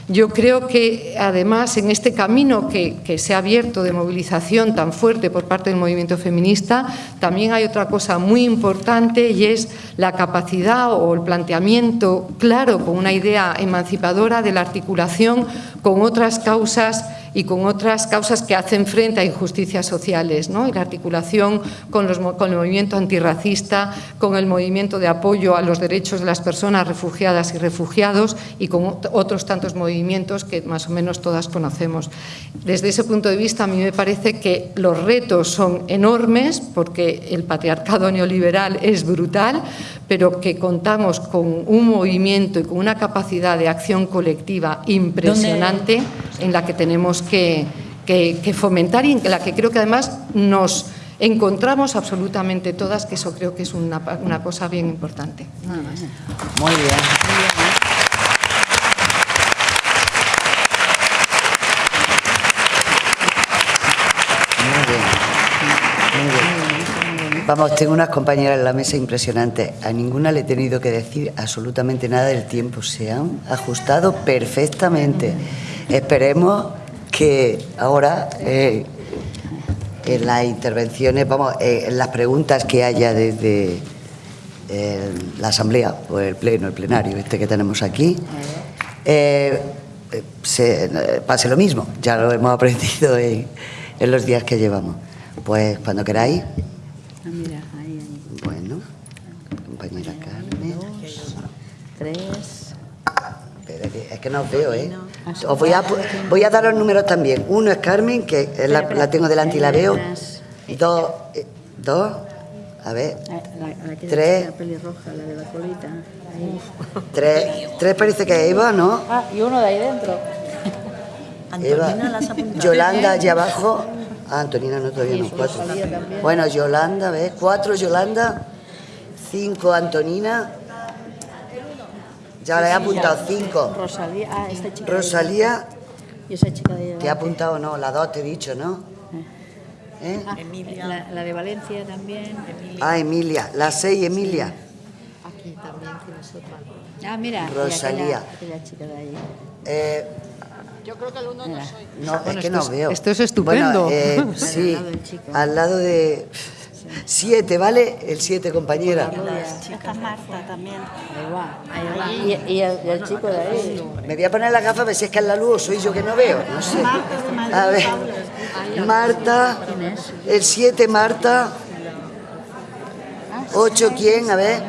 E: Yo creo que, además, en este camino que, que se ha abierto de movilización tan fuerte por parte del movimiento feminista, también hay otra cosa muy importante y es la capacidad o el planteamiento claro, con una idea emancipadora de la articulación con otras causas y con otras causas que hacen frente a injusticias sociales, ¿no? y la articulación con, los, con, el movimiento antirracista, con el movimiento de apoyo a los derechos de las personas refugiadas y refugiados y con otros tantos movimientos que más o menos todas conocemos. Desde ese punto de vista, a mí me parece que los retos son enormes porque el patriarcado neoliberal es brutal, pero que contamos con un movimiento y con una capacidad de acción colectiva impresionante en la que tenemos que, fomentar y en la que creo que además nos encontramos absolutamente todas, que eso creo que es una, cosa bien importante.
A: Muy bien. Vamos, tengo unas compañeras en la mesa impresionantes. A ninguna le he tenido que decir absolutamente nada del tiempo. Se han ajustado perfectamente. Esperemos que ahora eh, en las intervenciones, vamos, eh, en las preguntas que haya desde eh, la asamblea o el pleno, el plenario este que tenemos aquí, se, pase lo mismo. Ya lo hemos aprendido en, en los días que llevamos. Pues cuando queráis.
C: Ah, mira, ahí, ahí.
A: Bueno, compañera Carmen.
C: Tres.
A: Es que no os veo, ¿eh? Os voy a, pu- voy a dar los números también. Uno es Carmen, que es la, la tengo delante y la veo. Dos, eh, dos, a ver,
C: La, la que
A: Tres.
C: la pelirroja, la de la colita. Ahí.
A: tres, tres parece que es Eva, ¿no?
C: Ah, y uno de ahí dentro.
A: Eva,
B: Antonina las apunta.
A: Yolanda allá abajo. Ah, Antonina no, todavía no, cuatro. Bueno, Yolanda, ¿ves? Cuatro Yolanda, cinco Antonina. Ya le he apuntado cinco.
C: Rosalía, ah, esta chica.
A: Rosalía,
C: Y esa chica de
A: te he apuntado, no, la dos te he dicho, ¿no? ¿Eh?
C: Ah, La, la de Valencia también.
A: Ah, Emilia, la seis Emilia.
C: Ah, mira.
A: Rosalía.
C: Aquella, aquella chica de ahí.
A: Eh,
C: Mira.
A: no, es
E: Bueno,
A: que no
E: es-
A: veo.
E: esto es estupendo.
A: Bueno, eh,
C: Al
A: sí,
C: lado del chico.
A: al lado de... Siete, ¿vale? El siete, compañera.
D: Está Marta también.
C: Ahí va, ahí va. Y, y el, y el chico de ahí.
A: Me voy a poner la gafa a ver si es que es la luz o soy yo que no veo. No sé. A ver. Marta. El 7, Marta. 8, ¿quién? A ver.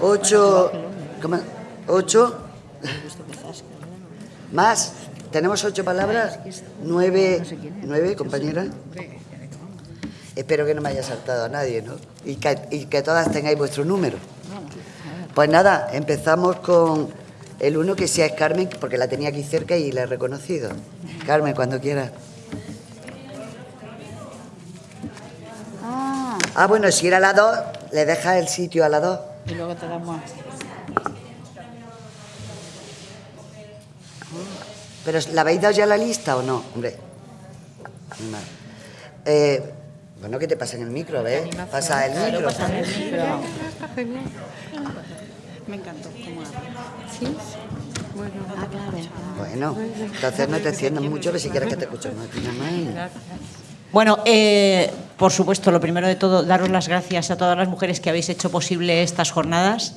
A: 8. ¿Cómo? 8. Más. ¿Tenemos ocho palabras? Nueve. ¿Nueve, compañera? Espero que no me haya saltado a nadie, ¿no? Y que, y que todas tengáis vuestro número. Pues nada, empezamos con el uno que sea es Carmen, porque la tenía aquí cerca y la he reconocido. Carmen, cuando quieras.
C: Ah,
A: Ah, bueno, si era la dos, le dejas el sitio a la dos.
C: y luego te damos.
A: Pero ¿la habéis dado ya la lista o no? Hombre. Eh, bueno, ¿qué te pasa en el micro? ¿Ves? Pasa el micro.
D: Me encantó cómo habla.
C: Ah, claro.
A: Bueno, entonces no te extiendas mucho, ver si quieres que te escuchemos nada más.
F: Bueno, eh, por supuesto, lo primero de todo, daros las gracias a todas las mujeres que habéis hecho posible estas jornadas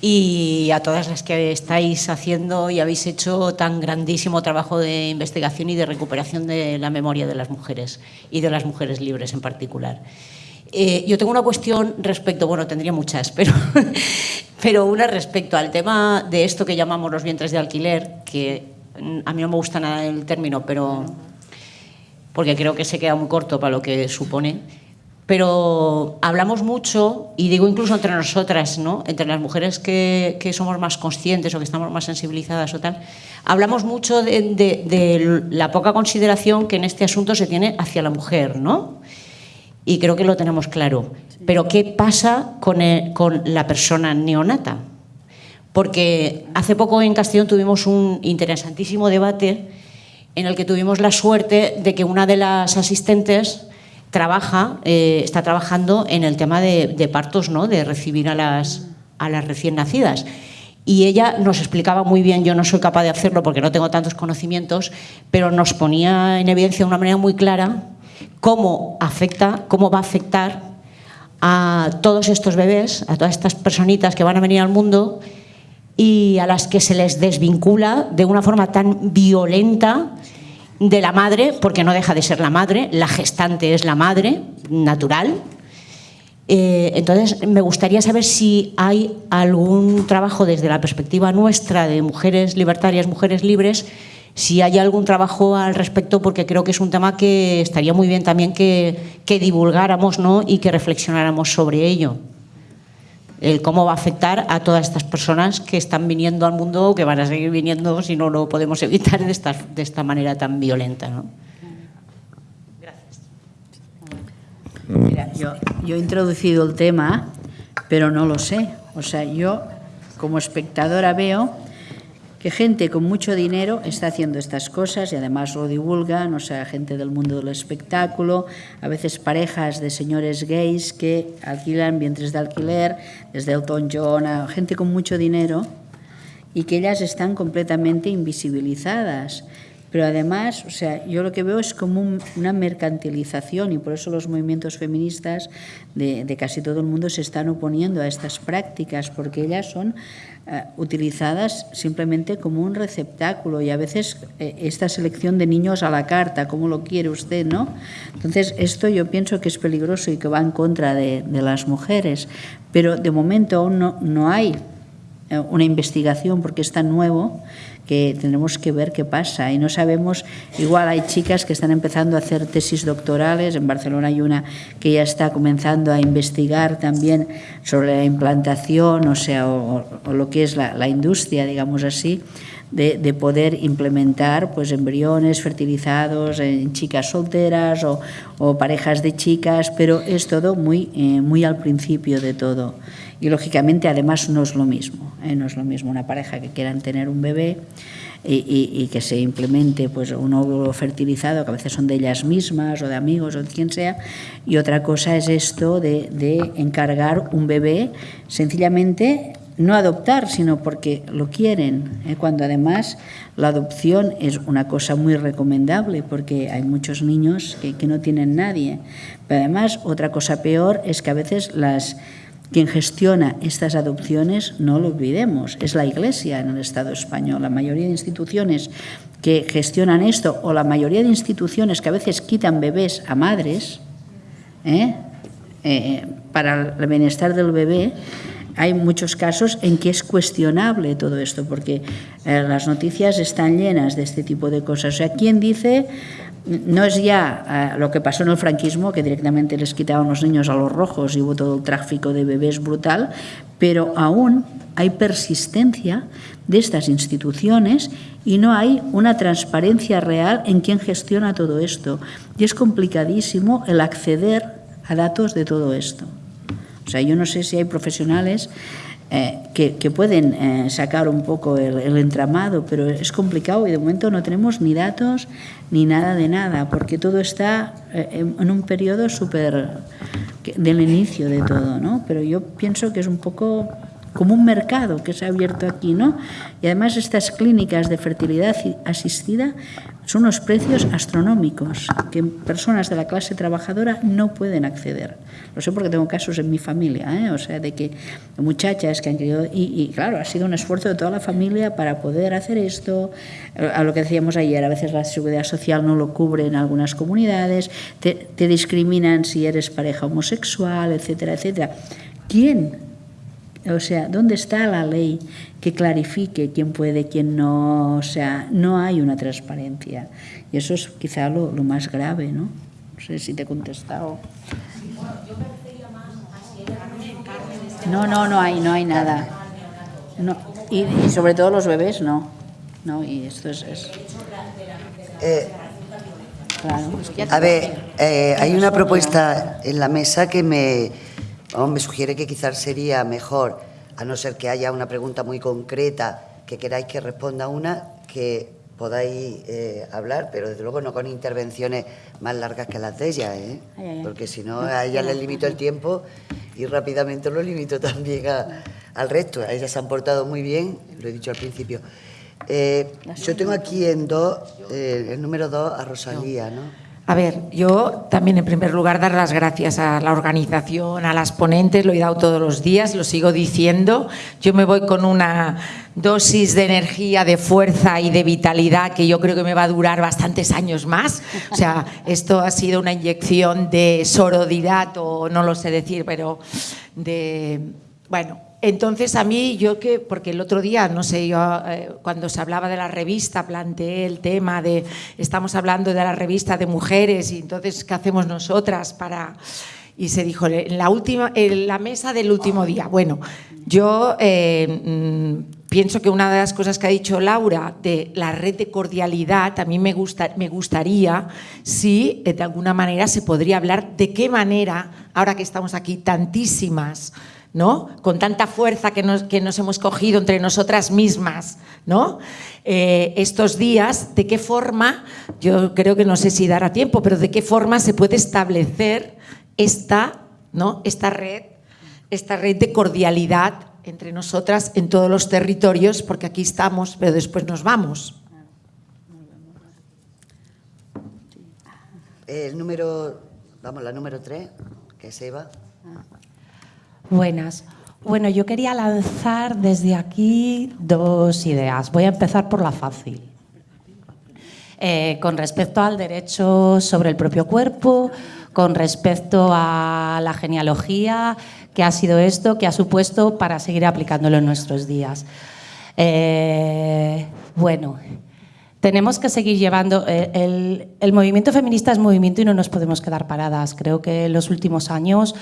F: y a todas las que estáis haciendo y habéis hecho tan grandísimo trabajo de investigación y de recuperación de la memoria de las mujeres y de las mujeres libres en particular. Eh, yo tengo una cuestión respecto, bueno, tendría muchas, pero, pero una respecto al tema de esto que llamamos los vientres de alquiler, que a mí no me gusta nada el término, pero porque creo que se queda muy corto para lo que supone. Pero hablamos mucho, y digo incluso entre nosotras, ¿no? entre las mujeres que, que somos más conscientes o que estamos más sensibilizadas o tal, hablamos mucho de, de- de la poca consideración que en este asunto se tiene hacia la mujer, ¿no? Y creo que lo tenemos claro. Pero ¿qué pasa con, el- con la persona neonata? Porque hace poco en Castellón tuvimos un interesantísimo debate en el que tuvimos la suerte de que una de las asistentes trabaja, eh, está trabajando en el tema de, de partos, ¿no? de recibir a las, a las recién nacidas. Y ella nos explicaba muy bien, yo no soy capaz de hacerlo porque no tengo tantos conocimientos, pero nos ponía en evidencia de una manera muy clara cómo afecta, cómo va a afectar a todos estos bebés, a todas estas personitas que van a venir al mundo y a las que se les desvincula de una forma tan violenta de la madre, porque no deja de ser la madre, la gestante es la madre natural. Eh, entonces, me gustaría saber si hay algún trabajo desde la perspectiva nuestra de mujeres libertarias, mujeres libres, si hay algún trabajo al respecto, porque creo que es un tema que estaría muy bien también que, que divulgáramos ¿no? y que reflexionáramos sobre ello el cómo va a afectar a todas estas personas que están viniendo al mundo o que van a seguir viniendo si no lo podemos evitar de esta, de esta manera tan violenta. ¿no?
C: Mira, yo, yo he introducido el tema, pero no lo sé. O sea, yo como espectadora veo que gente con mucho dinero está haciendo estas cosas y además lo divulgan, o sea, gente del mundo del espectáculo, a veces parejas de señores gays que alquilan vientres de alquiler, desde Elton John a gente con mucho dinero y que ellas están completamente invisibilizadas. pero además, o sea, yo lo que veo es como una mercantilización y por eso los movimientos feministas de, de, casi todo el mundo se están oponiendo a estas prácticas, porque ellas son uh, utilizadas simplemente como un receptáculo y a veces eh, esta selección de niños a la carta, como lo quiere usted, ¿no? Entonces, esto yo pienso que es peligroso y que va en contra de, de las mujeres, pero de momento aún no, no hay eh, una investigación porque es tan nuevo que tendremos que ver qué pasa. Y no sabemos, igual hay chicas que están empezando a hacer tesis doctorales, en Barcelona hay una que ya está comenzando a investigar también sobre la implantación, o sea, o, lo que es la, industria, digamos así, de, de, poder implementar pues embriones fertilizados en chicas solteras o, parejas de chicas, pero es todo muy, eh, muy al principio de todo. Y lógicamente además no es lo mismo, ¿eh? no es lo mismo una pareja que quieran tener un bebé y, que se implemente pues, un óvulo fertilizado, que a veces son de ellas mismas o de amigos o de quien sea, y otra cosa es esto de, de encargar un bebé sencillamente no adoptar, sino porque lo quieren, ¿eh? cuando además la adopción es una cosa muy recomendable, porque hay muchos niños que, no tienen nadie. Pero además, otra cosa peor es que a veces las quien gestiona estas adopciones, no lo olvidemos, es la Iglesia en el Estado español. La mayoría de instituciones que gestionan esto, o la mayoría de instituciones que a veces quitan bebés a madres, ¿eh? Eh, para el bienestar del bebé, hay muchos casos en que es cuestionable todo esto, porque eh, las noticias están llenas de este tipo de cosas. O sea, ¿quién dice no es ya uh, lo que pasó en el franquismo, que directamente les quitaban los niños a los rojos y hubo todo el tráfico de bebés brutal, pero aún hay persistencia de estas instituciones y no hay una transparencia real en quién gestiona todo esto. Y es complicadísimo el acceder a datos de todo esto. O sea, yo no sé si hay profesionales eh, que, que, pueden eh, sacar un poco el, entramado, pero es complicado y de momento no tenemos ni datos ni nada de nada, porque todo está eh, en, un periodo súper del inicio de todo, ¿no? Pero yo pienso que es un poco como un mercado que se ha abierto aquí, ¿no? Y además estas clínicas de fertilidad asistida son unos precios astronómicos que personas de la clase trabajadora no pueden acceder. Lo sé porque tengo casos en mi familia, ¿eh? o sea, de que muchachas que han querido, y, y, claro, ha sido un esfuerzo de toda la familia para poder hacer esto, a lo que decíamos ayer, a veces la seguridad social no lo cubre en algunas comunidades, te, te discriminan si eres pareja homosexual, etcétera, etcétera. ¿Quién o sea, ¿dónde está la ley que clarifique quién puede, quién no? O sea, no hay una transparencia. Y eso es quizá lo, lo más grave, ¿no? No sé si te he contestado. No, no, no hay, no hay nada. No, y, y sobre todo los bebés, no. No, y esto es... es...
A: Eh, claro, es que a ver, eh, hay una propuesta en la mesa que me Me sugiere que quizás sería mejor, a no ser que haya una pregunta muy concreta que queráis que responda una, que podáis eh, hablar, pero desde luego no con intervenciones más largas que las de ella, ¿eh? ay, ay, porque si no, a ella les limito el tiempo y rápidamente lo limito también a, al resto. A ellas se han portado muy bien, lo he dicho al principio. Eh, yo tengo aquí en dos, eh, el número dos a Rosalía, ¿no?
G: A ver, yo también en primer lugar dar las gracias a la organización, a las ponentes, lo he dado todos los días, lo sigo diciendo. Yo me voy con una dosis de energía, de fuerza y de vitalidad que yo creo que me va a durar bastantes años más. O sea, esto ha sido una inyección de sororidad o no lo sé decir, pero de, bueno, entonces a mí yo que, porque el otro día, no sé, yo eh, cuando se hablaba de la revista planteé el tema de, estamos hablando de la revista de mujeres y entonces ¿qué hacemos nosotras para...? Y se dijo, en la, última, en la mesa del último día. Bueno, yo eh, mm, pienso que una de las cosas que ha dicho Laura de la red de cordialidad, a mí me, gusta, me gustaría si de alguna manera se podría hablar de qué manera, ahora que estamos aquí tantísimas, ¿no? con tanta fuerza que nos, que nos hemos cogido entre nosotras mismas, ¿no? Eh, estos días, de qué forma, yo creo que no sé si dará tiempo, pero de qué forma se puede establecer esta, ¿no? esta, red, esta red de cordialidad entre nosotras en todos los territorios, porque aquí estamos, pero después nos vamos.
A: El número, vamos, la número 3, que es Eva.
H: Buenas. Bueno, yo quería lanzar desde aquí dos ideas. Voy a empezar por la fácil. Eh, con respecto al derecho sobre el propio cuerpo, con respecto a la genealogía, que ha sido esto, que ha supuesto para seguir aplicándolo en nuestros días. Eh, bueno, tenemos que seguir llevando. Eh, el, movimiento feminista es movimiento y no nos podemos quedar paradas. Creo que en los últimos años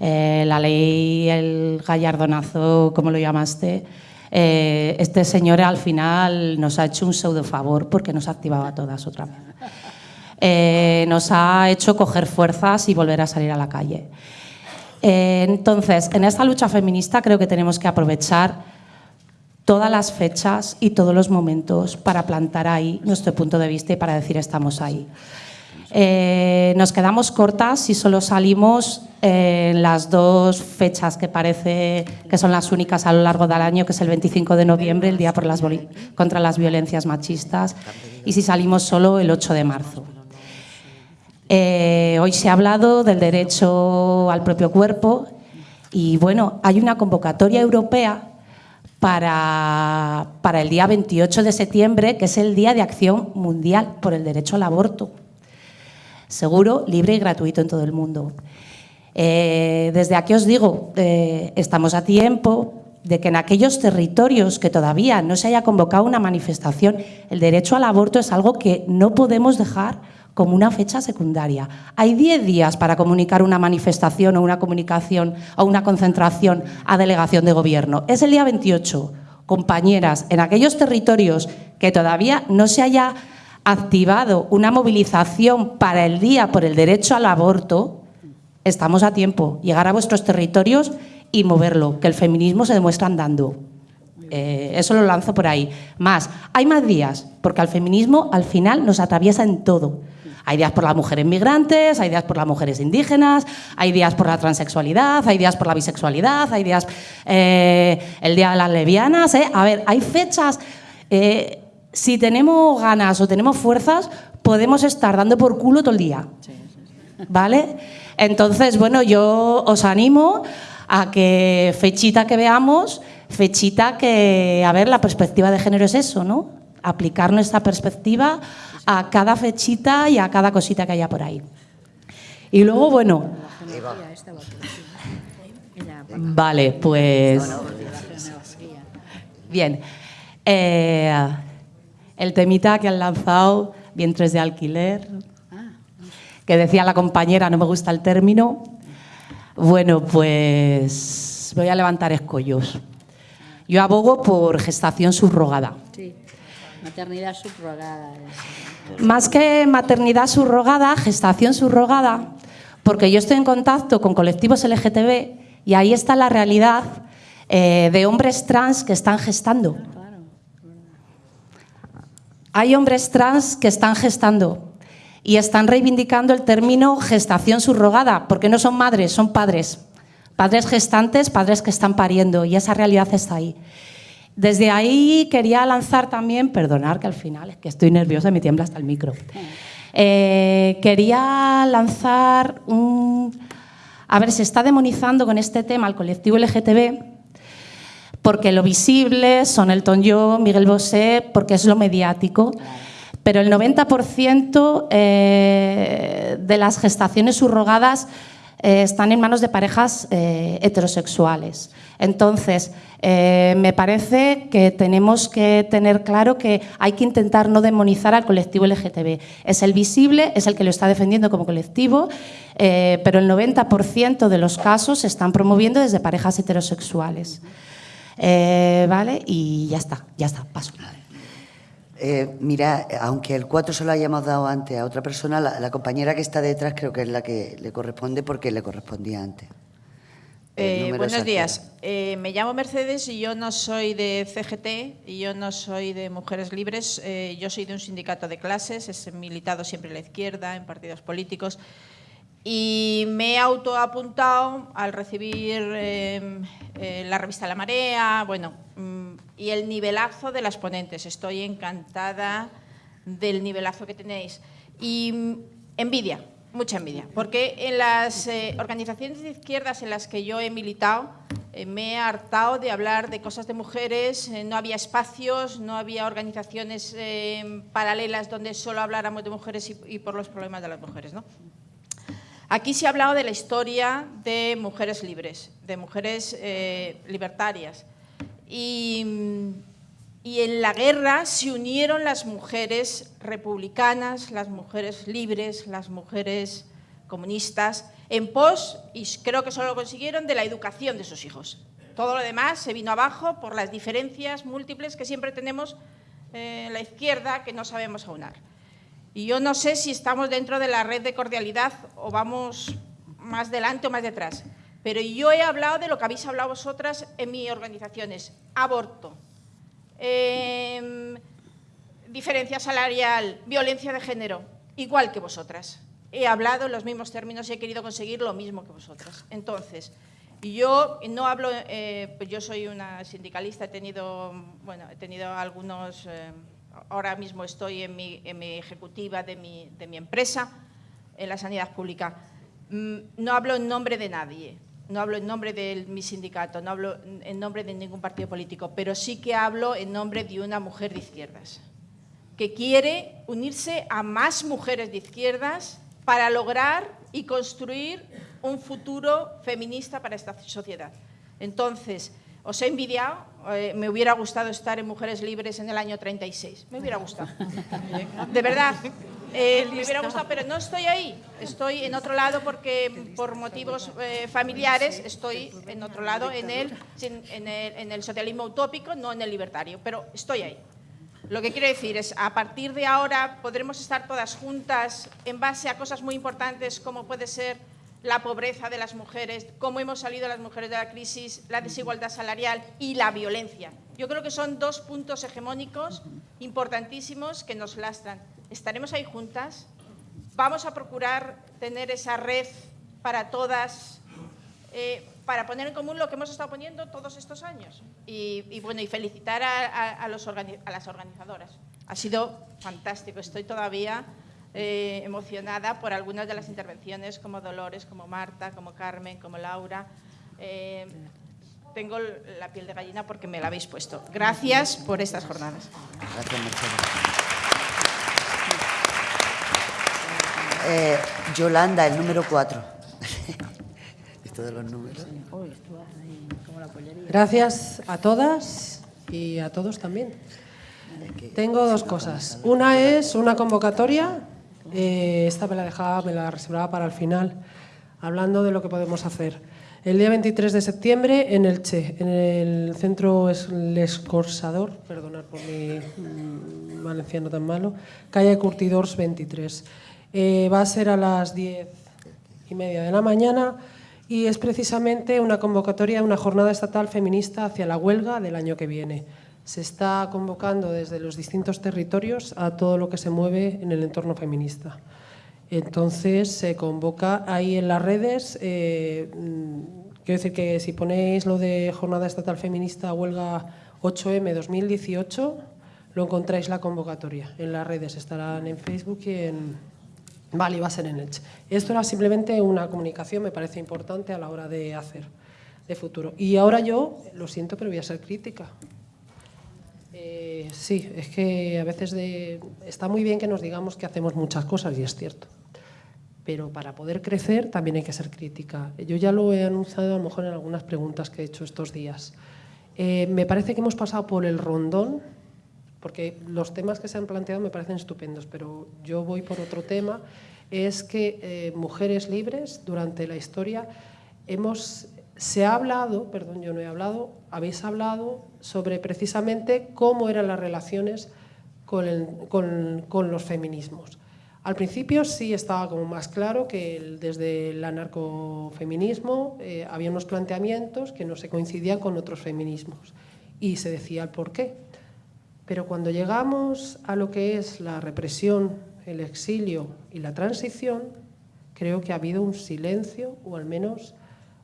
H: eh, la ley, el gallardonazo, como lo llamaste, eh, este señor al final nos ha hecho un pseudo favor porque nos activaba todas otra vez. nos ha hecho coger fuerzas y volver a salir a la calle. entonces, en esta lucha feminista creo que tenemos que aprovechar todas las fechas y todos los momentos para plantar ahí nuestro punto de vista y para decir estamos ahí. Eh, nos quedamos cortas si solo salimos en las dos fechas que parece que son las únicas a lo largo del año, que es el 25 de noviembre, el Día por las contra las Violencias Machistas, y si salimos solo el 8 de marzo. Eh, hoy se ha hablado del derecho al propio cuerpo y bueno, hay una convocatoria europea para, para, el día 28 de septiembre, que es el Día de Acción Mundial por el Derecho al Aborto. Seguro, libre y gratuito en todo el mundo. Eh, desde aquí os digo, eh, estamos a tiempo de que en aquellos territorios que todavía no se haya convocado una manifestación, el derecho al aborto es algo que no podemos dejar como una fecha secundaria. Hay 10 días para comunicar una manifestación o una comunicación o una concentración a delegación de gobierno. Es el día 28. Compañeras, en aquellos territorios que todavía no se haya activado una movilización para el día por el derecho al aborto, estamos a tiempo. Llegar a vuestros territorios y moverlo, que el feminismo se demuestra andando. Eh, eso lo lanzo por ahí. Más, hay más días, porque al feminismo al final nos atraviesa en todo. Hay días por las mujeres migrantes, hay días por las mujeres indígenas, hay días por la transexualidad, hay días por la bisexualidad, hay días eh, el día de las lesbianas. ¿eh? A ver, hay fechas. Eh, si tenemos ganas o tenemos fuerzas, podemos estar dando por culo todo el día. ¿Vale? Entonces, bueno, yo os animo a que fechita que veamos, fechita que, a ver, la perspectiva de género es eso, ¿no? Aplicar nuestra perspectiva a cada fechita y a cada cosita que haya por ahí. Y luego, bueno... Vale, pues... Bien. Eh, el temita que han lanzado, vientres de alquiler, que decía la compañera, no me gusta el término. Bueno, pues voy a levantar escollos. Yo abogo por gestación subrogada.
C: Maternidad subrogada.
H: Más que maternidad subrogada, gestación subrogada, porque yo estoy en contacto con colectivos LGTB y ahí está la realidad eh, de hombres trans que están gestando. Hay hombres trans que están gestando y están reivindicando el término gestación subrogada, porque no son madres, son padres. Padres gestantes, padres que están pariendo, y esa realidad está ahí. Desde ahí quería lanzar también, perdonar que al final es que estoy nerviosa y me tiembla hasta el micro. Eh, quería lanzar un... A ver, se está demonizando con este tema al colectivo LGTB porque lo visible son Elton John, Miguel Bosé, porque es lo mediático. Pero el 90% eh, de las gestaciones subrogadas eh, están en manos de parejas heterosexuales. Entonces, eh, me parece que tenemos que tener claro que hay que intentar no demonizar al colectivo LGTB. Es el visible, es el que lo está defendiendo como colectivo, eh, pero el 90% de los casos se están promoviendo desde parejas heterosexuales. Eh, ¿Vale? Y ya está, ya está, paso.
A: Mira, aunque el 4 se lo hayamos dado antes a otra persona, la compañera que está detrás creo que es la que le corresponde porque le correspondía antes.
I: Eh, buenos días. Eh, me llamo Mercedes y yo no soy de CGT y yo no soy de Mujeres Libres. Eh, yo soy de un sindicato de clases, he militado siempre en la izquierda, en partidos políticos. Y me he autoapuntado al recibir em, la revista La Marea, bueno, mm, y el nivelazo de las ponentes. Estoy encantada del nivelazo que tenéis. Y envidia, mucha envidia, porque en las eh, organizaciones de izquierdas en las que yo he militado, eh, me he hartado de hablar de cosas de mujeres, eh, no había espacios, no había organizaciones paralelas donde solo habláramos de mujeres y, y, por los problemas de las mujeres. ¿no? Aquí se ha hablado de la historia de mujeres libres, de mujeres libertarias. Y y en la guerra se unieron las mujeres republicanas, las mujeres libres, las mujeres comunistas, en pos, y creo que solo lo consiguieron, de la educación de sus hijos. Todo lo demás se vino abajo por las diferencias múltiples que siempre tenemos eh, en la izquierda que no sabemos aunar. Y yo no sé si estamos dentro de la red de cordialidad o vamos más delante o más detrás, pero yo he hablado de lo que habéis hablado vosotras en mis organizaciones, aborto, Em, diferencia salarial, violencia de género, igual que vosotras. He hablado en los mismos términos y he querido conseguir lo mismo que vosotras. Entonces, yo no hablo, eh, pues yo soy una sindicalista, he tenido, bueno, he tenido algunos, eh, ahora mismo estoy en mi, ejecutiva de mi, de mi empresa, en la sanidad pública. Mm, no hablo en nombre de nadie, no hablo en nombre de mi sindicato, no hablo en nombre de ningún partido político, pero sí que hablo en nombre de una mujer de izquierdas, que quiere unirse a más mujeres de izquierdas para lograr y construir un futuro feminista para esta sociedad. Entonces, os he envidiado, eh, me hubiera gustado estar en Mujeres Libres en el año 36, me hubiera gustado. De verdad, eh, me hubiera gustado, pero no estoy ahí. Estoy en otro lado porque por motivos eh, familiares estoy en otro lado, en el, en, el, en el socialismo utópico, no en el libertario, pero estoy ahí. Lo que quiero decir es, a partir de ahora podremos estar todas juntas en base a cosas muy importantes como puede ser la pobreza de las mujeres, cómo hemos salido las mujeres de la crisis, la desigualdad salarial y la violencia. Yo creo que son dos puntos hegemónicos importantísimos que nos lastran estaremos ahí juntas, vamos a procurar tener esa red para todas, eh, para poner en común lo que hemos estado poniendo todos estos años. Y, bueno, y felicitar a, las organizadoras. Ha sido fantástico, estoy todavía eh, emocionada por algunas de las intervenciones, como Dolores, como Marta, como Carmen, como Laura. Eh, tengo la piel de gallina porque me la habéis puesto. Gracias por estas jornadas. Gracias, Mercedes.
A: Eh, Yolanda, el número 4. Esto de los números.
J: Gracias a todas y a todos también. Tengo dos cosas. Una es una convocatoria. Eh, esta me la dejaba, me la reservaba para el final, hablando de lo que podemos hacer. El día 23 de septiembre en el Che, en el centro Escorsador, perdonad por mi mm, valenciano tan malo, calle Curtidors 23. Eh, va a ser a las diez y media de la mañana y es precisamente una convocatoria, una jornada estatal feminista hacia la huelga del año que viene. Se está convocando desde los distintos territorios a todo lo que se mueve en el entorno feminista. Entonces se convoca ahí en las redes, eh, quiero decir que si ponéis lo de Jornada Estatal Feminista Huelga 8M 2018, lo encontráis la convocatoria. En las redes estarán en Facebook y en, Vale, va a ser en Elche. Esto era simplemente una comunicación, me parece importante a la hora de hacer de futuro. Y ahora yo, lo siento, pero voy a ser crítica. Eh, sí, es que a veces de, está muy bien que nos digamos que hacemos muchas cosas, y es cierto. Pero para poder crecer también hay que ser crítica. Yo ya lo he anunciado a lo mejor en algunas preguntas que he hecho estos días. Eh, me parece que hemos pasado por el rondón porque los temas que se han planteado me parecen estupendos, pero yo voy por otro tema, es que eh, mujeres libres durante la historia hemos, se ha hablado, perdón, yo no he hablado, habéis hablado sobre precisamente cómo eran las relaciones con, los feminismos. Al principio sí estaba como más claro que desde el anarcofeminismo eh, había unos planteamientos que no se coincidían con otros feminismos y se decía el por qué. Pero cuando llegamos a lo que es la represión, el exilio y la transición, creo que ha habido un silencio o al menos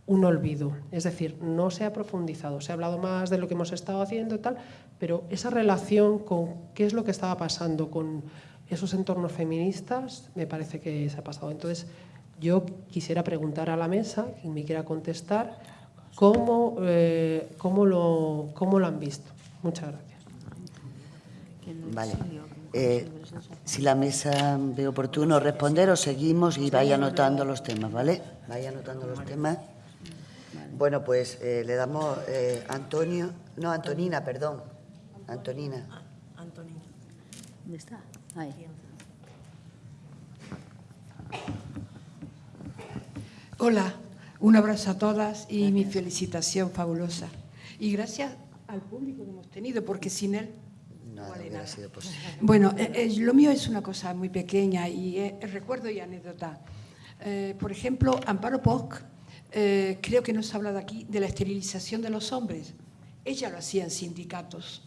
J: un olvido. Es decir, no se ha profundizado, se ha hablado más de lo que hemos estado haciendo y tal, pero esa relación con qué es lo que estaba pasando con esos entornos feministas me parece que se ha pasado. Entonces, yo quisiera preguntar a la mesa, quien me quiera contestar, cómo, eh, cómo, lo, cómo lo han visto. Muchas gracias.
A: Vale. Eh, si la mesa ve oportuno responder, o seguimos y vaya anotando los temas, ¿vale? Vaya anotando los temas. Bueno, pues eh, le damos eh, Antonio, no, Antonina, perdón. Antonina.
C: Antonina. ¿Dónde está? Ahí.
K: Hola, un abrazo a todas y mi felicitación fabulosa. Y gracias al público que hemos tenido, porque sin él
A: no, vale nada. Sido posible.
K: Bueno, eh, eh, lo mío es una cosa muy pequeña y eh, recuerdo y anécdota. Eh, por ejemplo, Amparo Poc, eh, creo que nos ha hablado aquí de la esterilización de los hombres. Ella lo hacía en sindicatos.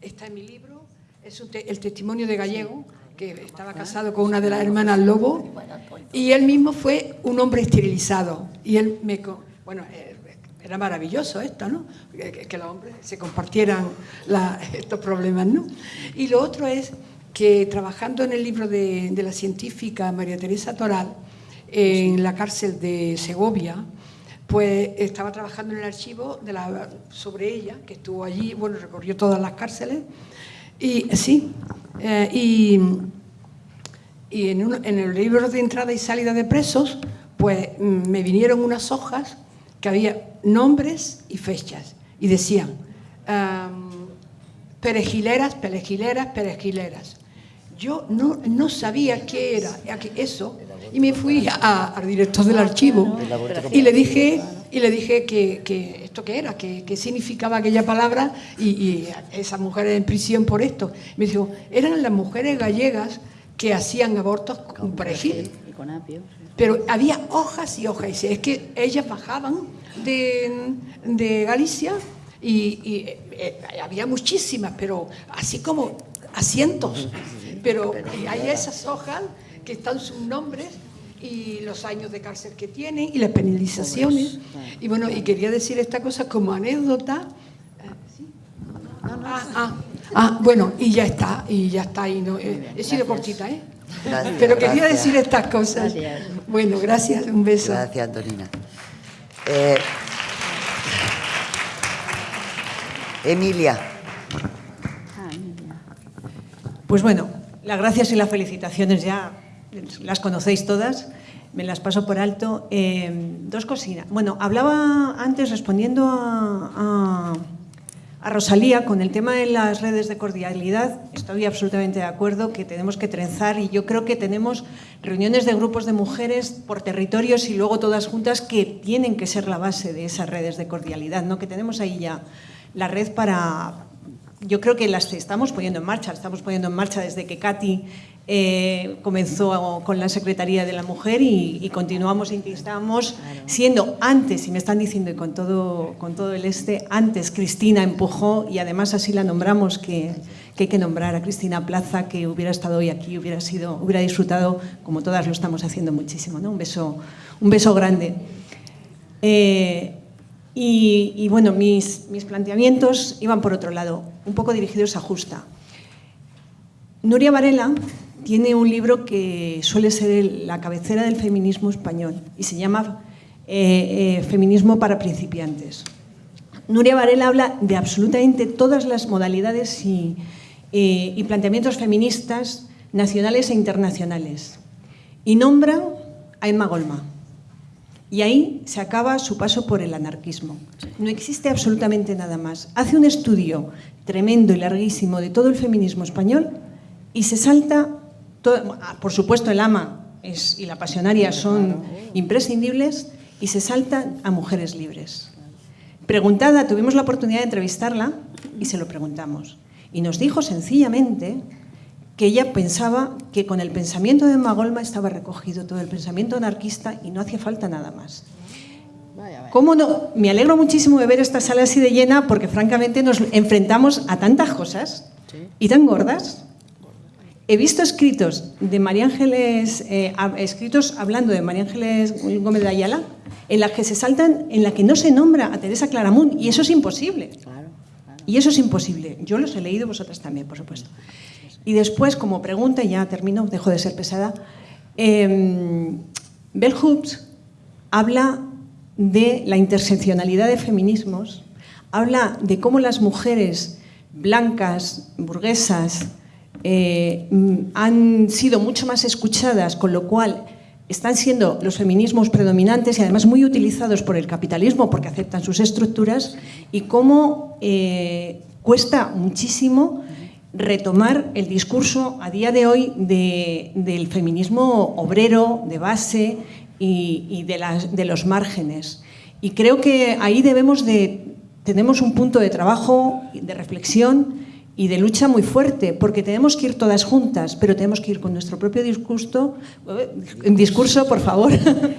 K: Está en mi libro, es te el testimonio de Gallego, que estaba casado con una de las hermanas Lobo, y él mismo fue un hombre esterilizado. Y él me... Bueno, eh, era maravilloso esto, ¿no? Que, que los hombres se compartieran la, estos problemas, ¿no? Y lo otro es que trabajando en el libro de, de la científica María Teresa Toral, en la cárcel de Segovia, pues estaba trabajando en el archivo sobre ella, que estuvo allí, bueno, recorrió todas las cárceles, y sí, eh, y, y en, el libro de entrada y salida de presos, pues mm, me vinieron unas hojas que había nombres y fechas, y decían, perejileras, perejileras, perejileras. Yo no, no sabía qué era eso, y me fui a, al director del archivo y le dije, y le dije que, que esto qué era, que, que, significaba aquella palabra y, y esas mujeres en prisión por esto. Me dijo, eran las mujeres gallegas que hacían abortos con perejil. Pero había hojas y hojas. Y es que ellas bajaban de, de Galicia y, y eh, había muchísimas, pero así como a cientos. Pero hay esas hojas que están sus nombres y los años de cárcel que tienen y las penalizaciones. Y bueno, y quería decir esta cosa como anécdota. Ah, ah, ah, bueno, y ya está, y ya está. Y no, eh, he sido cortita, ¿eh?
A: Gracias,
K: Pero quería
A: gracias.
K: decir estas cosas.
C: Gracias.
K: Bueno, gracias, un beso.
A: Gracias, Antonina. Eh, Emilia.
L: Pues bueno, las gracias y las felicitaciones ya las conocéis todas, me las paso por alto. Eh, dos cositas. Bueno, hablaba antes respondiendo a, a, a, Rosalía con el tema de las redes de cordialidad. Estoy absolutamente de acuerdo que tenemos que trenzar y yo creo que tenemos reuniones de grupos de mujeres por territorios y luego todas juntas que tienen que ser la base de esas redes de cordialidad, ¿no? que tenemos ahí ya la red para, yo creo que las estamos poniendo en marcha, estamos poniendo en marcha desde que Katy eh, comenzó con la Secretaría de la Mujer y, y continuamos e instamos, siendo antes, y me están diciendo y con todo, con todo el este, antes Cristina empujó y además así la nombramos, que, que hay que nombrar a Cristina Plaza, que hubiera estado hoy aquí, hubiera, sido, hubiera disfrutado, como todas lo estamos haciendo muchísimo. ¿no? Un, beso, un beso grande. Eh, y, y, bueno, mis, mis, planteamientos iban por otro lado, un poco dirigidos a Justa. Nuria Varela tiene un libro que suele ser la cabecera del feminismo español y se llama eh, eh, Feminismo para principiantes. Nuria Varela habla de absolutamente todas las modalidades y, eh, y planteamientos feministas nacionales e internacionales y nombra a Emma Golma. Y ahí se acaba su paso por el anarquismo. No existe absolutamente nada más. Hace un estudio tremendo y larguísimo de todo el feminismo español y se salta, todo, por supuesto el ama es, y la pasionaria son imprescindibles, y se salta a mujeres libres. Preguntada, tuvimos la oportunidad de entrevistarla y se lo preguntamos. Y nos dijo sencillamente que ella pensaba que con el pensamiento de Magolma estaba recogido todo el pensamiento anarquista y no hacía falta nada más. ¿Cómo no? Me alegro muchísimo de ver esta sala así de llena porque francamente nos enfrentamos a tantas cosas y tan gordas. He visto escritos de María Ángeles, eh, escritos hablando de María Ángeles Gómez de Ayala, en las que se saltan, en la que no se nombra a Teresa Claramunt y eso es imposible. Y eso es imposible. Yo los he leído, vosotras también, por supuesto. Y después, como pregunta, ya termino, dejo de ser pesada, eh, Bell Hooks habla de la interseccionalidad de feminismos, habla de cómo las mujeres blancas, burguesas, eh, han sido mucho más escuchadas, con lo cual están siendo los feminismos predominantes y además muy utilizados por el capitalismo porque aceptan sus estructuras y cómo eh, cuesta muchísimo retomar el discurso a día de hoy del feminismo obrero, de base y, de, de, los márgenes. Y creo que ahí debemos de, tenemos un punto de trabajo, de reflexión y de lucha muy fuerte, porque tenemos que ir todas juntas, pero tenemos que ir con nuestro propio discurso, eh, discurso, por favor,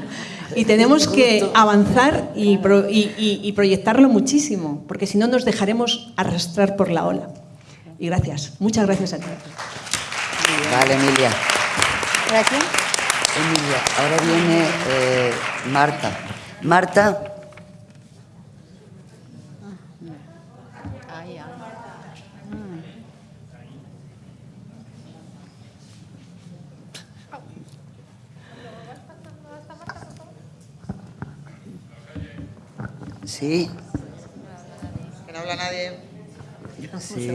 L: y tenemos que avanzar y, y, proyectarlo muchísimo, porque si no nos dejaremos arrastrar por la ola. Y gracias, muchas gracias a ti.
A: Vale, Emilia.
H: Gracias.
A: Emilia, ahora viene eh, Marta. Marta, Sí.
M: Que no habla nadie.
A: Sí,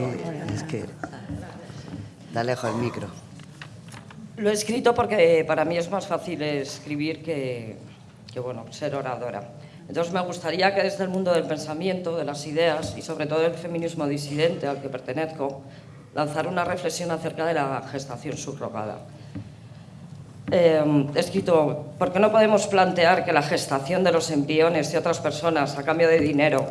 A: es que da lejos el micro.
N: Lo he escrito porque para mí es más fácil escribir que, que bueno, ser oradora. Entonces me gustaría que desde el mundo del pensamiento, de las ideas y sobre todo del feminismo disidente al que pertenezco, lanzar una reflexión acerca de la gestación subrogada. Eh, escrito, ¿por qué no podemos plantear que la gestación de los embriones de otras personas a cambio de dinero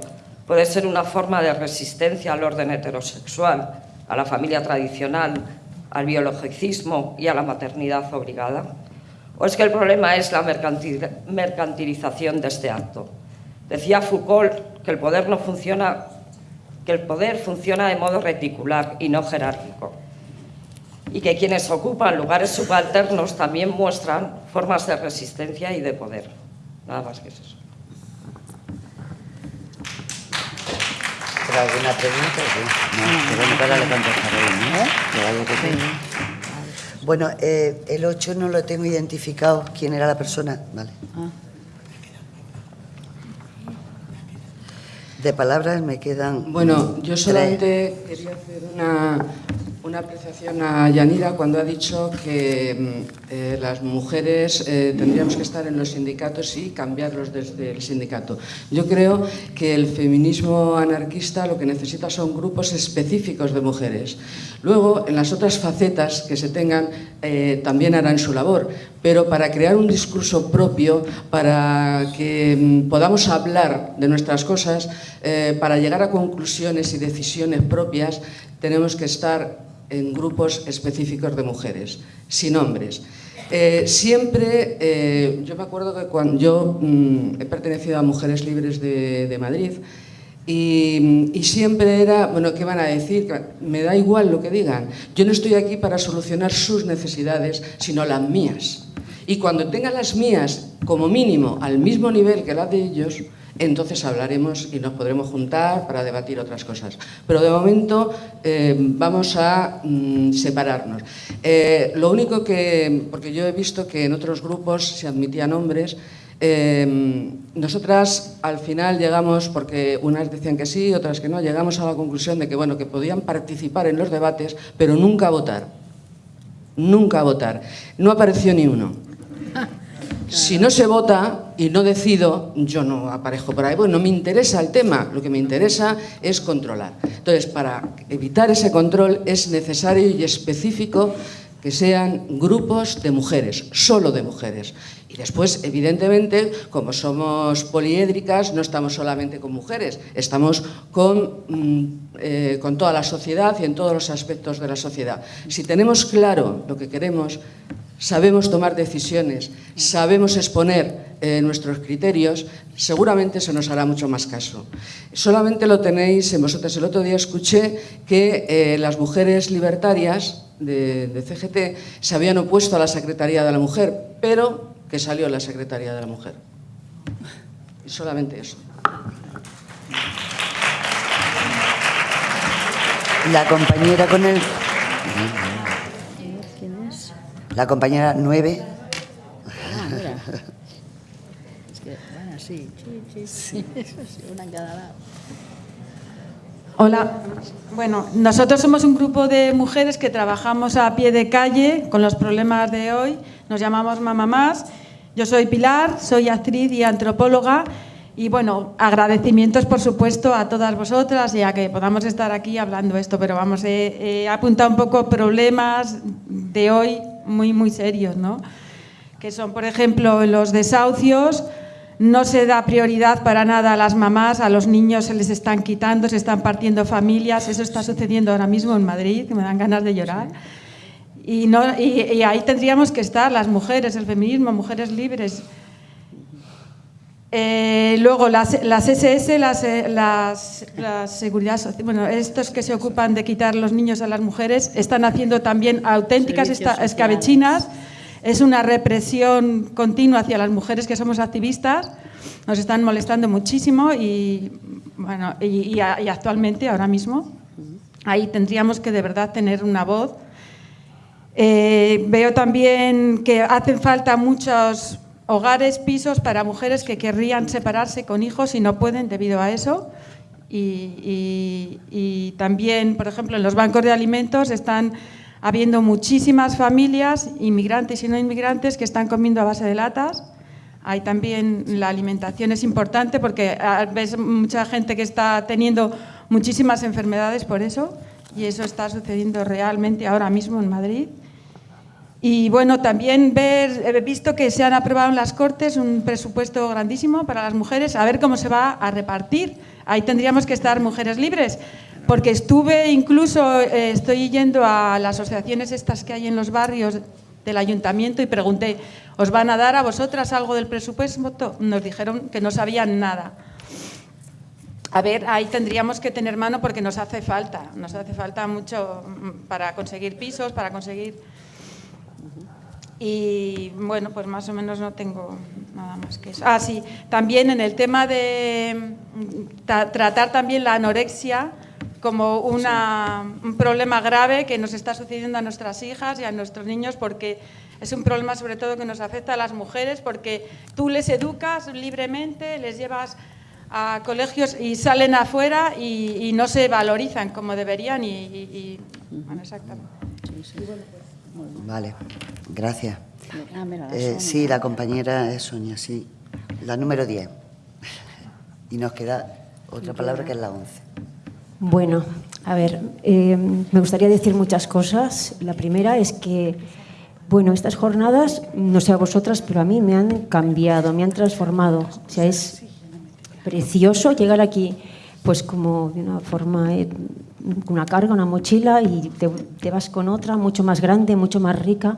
N: puede ser una forma de resistencia al orden heterosexual, a la familia tradicional, al biologicismo y a la maternidad obligada? ¿O es que el problema es la mercantilización de este acto? Decía Foucault que el poder no funciona, que el poder funciona de modo reticular y no jerárquico y que quienes ocupan lugares subalternos también muestran formas de resistencia y de poder. Nada más que eso.
A: ¿Alguna pregunta? bueno, eh, el 8 no lo tengo identificado. ¿Quién era la persona? Vale. Ah. De palabras me quedan.
O: Bueno, yo solamente quería hacer una, una apreciación a Yanira cuando ha dicho que mm, eh, las mujeres eh, tendríamos que estar en los sindicatos y cambiarlos desde el sindicato. Yo creo que el feminismo anarquista lo que necesita son grupos específicos de mujeres. Luego, en las otras facetas que se tengan, eh, también harán su labor, pero para crear un discurso propio, para que mm, podamos hablar de nuestras cosas, para llegar a conclusiones y decisiones propias, tenemos que estar en grupos específicos de mujeres, sin hombres. Eh, siempre, eh, yo me acuerdo que cuando yo mm, he pertenecido a Mujeres Libres de, Madrid y, y, siempre era, bueno, ¿qué van a decir? Me da igual lo que digan. Yo no estoy aquí para solucionar sus necesidades, sino las mías. Y cuando tenga las mías, como mínimo, al mismo nivel que las de ellos, entonces hablaremos y nos podremos juntar para debatir otras cosas. Pero de momento eh, vamos a mm, separarnos. Eh, lo único que, porque yo he visto que en otros grupos se admitían hombres, eh, nosotras al final llegamos, porque unas decían que sí, otras que no, llegamos a la conclusión de que, bueno, que podían participar en los debates, pero nunca votar. Nunca votar. No apareció ni uno. Si no se vota y no decido, yo no aparezco por ahí. Bueno, no me interesa el tema, lo que me interesa es controlar. Entonces, para evitar ese control es necesario y específico que sean grupos de mujeres, solo de mujeres. Y después, evidentemente, como somos poliédricas, no estamos solamente con mujeres, estamos con, mm, eh, con toda la sociedad y en todos los aspectos de la sociedad. Si tenemos claro lo que queremos, sabemos tomar decisiones, sabemos exponer eh, nuestros criterios, seguramente se nos hará mucho más caso. Solamente lo tenéis en vosotros. El otro día escuché que eh, las mujeres libertarias de, de, CGT se habían opuesto a la Secretaría de la Mujer, pero que salió la Secretaría de la Mujer. Y solamente eso.
A: La compañera con el... La compañera 9.
C: Ah, mira. Es que van así. Sí, sí, sí. Una en cada lado.
P: Hola. Bueno, nosotros somos un grupo de mujeres que trabajamos a pie de calle con los problemas de hoy. Nos llamamos Mamá Más. Yo soy Pilar, soy actriz y antropóloga. Y bueno, agradecimientos por supuesto a todas vosotras y a que podamos estar aquí hablando esto, pero vamos, he, he apuntado un poco problemas de hoy muy, muy serios, ¿no? Que son, por ejemplo, los desahucios, no se da prioridad para nada a las mamás, a los niños se les están quitando, se están partiendo familias. Eso está sucediendo ahora mismo en Madrid, que me dan ganas de llorar. Y, no, y, y ahí tendríamos que estar las mujeres, el feminismo, mujeres libres. Eh, luego, las, las SS, las, las, las seguridad social, bueno, estos que se ocupan de quitar los niños a las mujeres, están haciendo también auténticas esta, escabechinas. Es una represión continua hacia las mujeres que somos activistas. Nos están molestando muchísimo y, bueno, y, y, y actualmente, ahora mismo, ahí tendríamos que de verdad tener una voz. Eh, veo también que hacen falta muchos hogares, pisos para mujeres que querrían separarse con hijos y no pueden debido a eso. Y, y, y, también, por ejemplo, en los bancos de alimentos están habiendo muchísimas familias, inmigrantes y no inmigrantes, que están comiendo a base de latas. Hay también la alimentación es importante porque ves mucha gente que está teniendo muchísimas enfermedades por eso y eso está sucediendo realmente ahora mismo en Madrid. Y bueno, también ver, he visto que se han aprobado en las Cortes un presupuesto grandísimo para las mujeres, a ver cómo se va a repartir. Ahí tendríamos que estar mujeres libres, porque estuve incluso, eh, estoy yendo a las asociaciones estas que hay en los barrios del ayuntamiento y pregunté, ¿os van a dar a vosotras algo del presupuesto? Nos dijeron que no sabían nada. A ver, ahí tendríamos que tener mano porque nos hace falta, nos hace falta mucho para conseguir pisos, para conseguir... Y bueno, pues más o menos no tengo nada más que eso. Ah, sí, también en el tema de tra tratar también la anorexia como una, un problema grave que nos está sucediendo a nuestras hijas y a nuestros niños porque es un problema sobre todo que nos afecta a las mujeres porque tú les educas libremente, les llevas a colegios y salen afuera y, y no se valorizan como deberían y, y, y bueno, exactamente.
A: Vale, gracias. Eh, sí, la compañera es Sonia, sí. La número 10. Y nos queda otra palabra que es la 11.
Q: Bueno, a ver, eh, me gustaría decir muchas cosas. La primera es que, bueno, estas jornadas, no sé a vosotras, pero a mí me han cambiado, me han transformado. O sea, es precioso llegar aquí, pues como de una forma, eh, una carga, una mochila, y te, vas con otra mucho más grande, mucho más rica.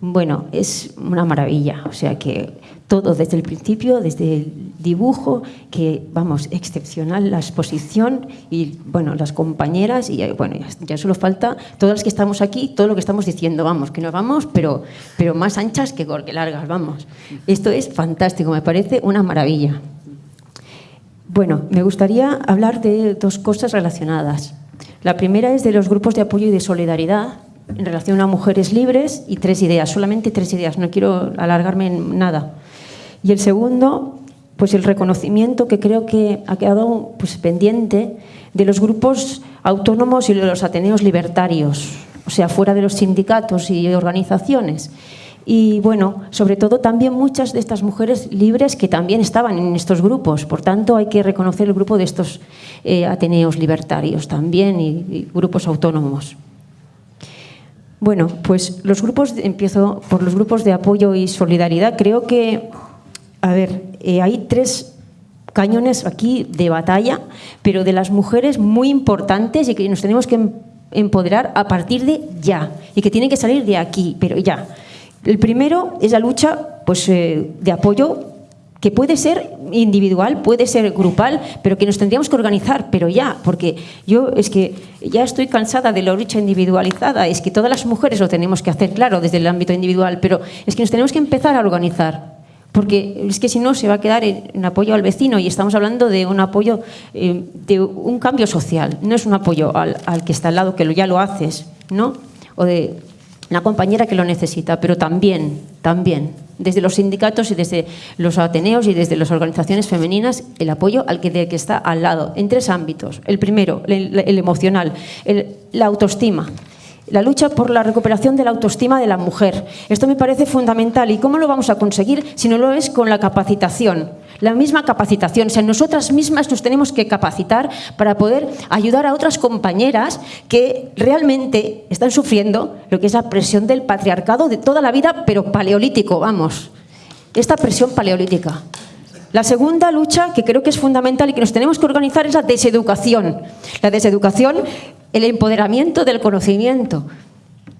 Q: Bueno, es una maravilla, o sea que todo desde el principio, desde el dibujo, que vamos, excepcional la exposición y bueno, las compañeras y bueno, ya, solo falta todas las que estamos aquí, todo lo que estamos diciendo, vamos, que nos vamos, pero, pero más anchas que largas, vamos. Esto es fantástico, me parece una maravilla. Bueno, me gustaría hablar de dos cosas relacionadas. La primera es de los grupos de apoyo y de solidaridad, en relación a mujeres libres y tres ideas, solamente tres ideas, no quiero alargarme en nada. Y el segundo, pues el reconocimiento que creo que ha quedado pues, pendiente de los grupos autónomos y de los ateneos libertarios, o sea, fuera de los sindicatos y organizaciones. Y bueno, sobre todo también muchas de estas mujeres libres que también estaban en estos grupos. Por tanto, hay que reconocer el grupo de estos eh, ateneos libertarios también y, grupos autónomos. Bueno, pues los grupos, empiezo por los grupos de apoyo y solidaridad. Creo que, a ver, eh, hay tres cañones aquí de batalla, pero de las mujeres muy importantes y que nos tenemos que empoderar a partir de ya y que tienen que salir de aquí, pero ya. El primero es la lucha pues, eh, de apoyo que puede ser individual, puede ser grupal, pero que nos tendríamos que organizar, pero ya, porque yo es que ya estoy cansada de la lucha individualizada, es que todas las mujeres lo tenemos que hacer, claro, desde el ámbito individual, pero es que nos tenemos que empezar a organizar, porque es que si no se va a quedar en, apoyo al vecino y estamos hablando de un apoyo, eh, de un cambio social, no es un apoyo al, al, que está al lado, que ya lo haces, ¿no? O de una compañera que lo necesita, pero también, también, desde los sindicatos y desde los ateneos y desde las organizaciones femeninas, el apoyo al que, que está al lado, en tres ámbitos. El primero, el, emocional, la autoestima. La lucha por la recuperación de la autoestima de la mujer. Esto me parece fundamental. ¿Y cómo lo vamos a conseguir si no lo es con la capacitación? La misma capacitación. O sea, nosotras mismas nos tenemos que capacitar para poder ayudar a otras compañeras que realmente están sufriendo lo que es la presión del patriarcado de toda la vida, pero paleolítico, vamos. Esta presión paleolítica. La segunda lucha, que creo que es fundamental y que nos tenemos que organizar, es la deseducación. La deseducación, el empoderamiento del conocimiento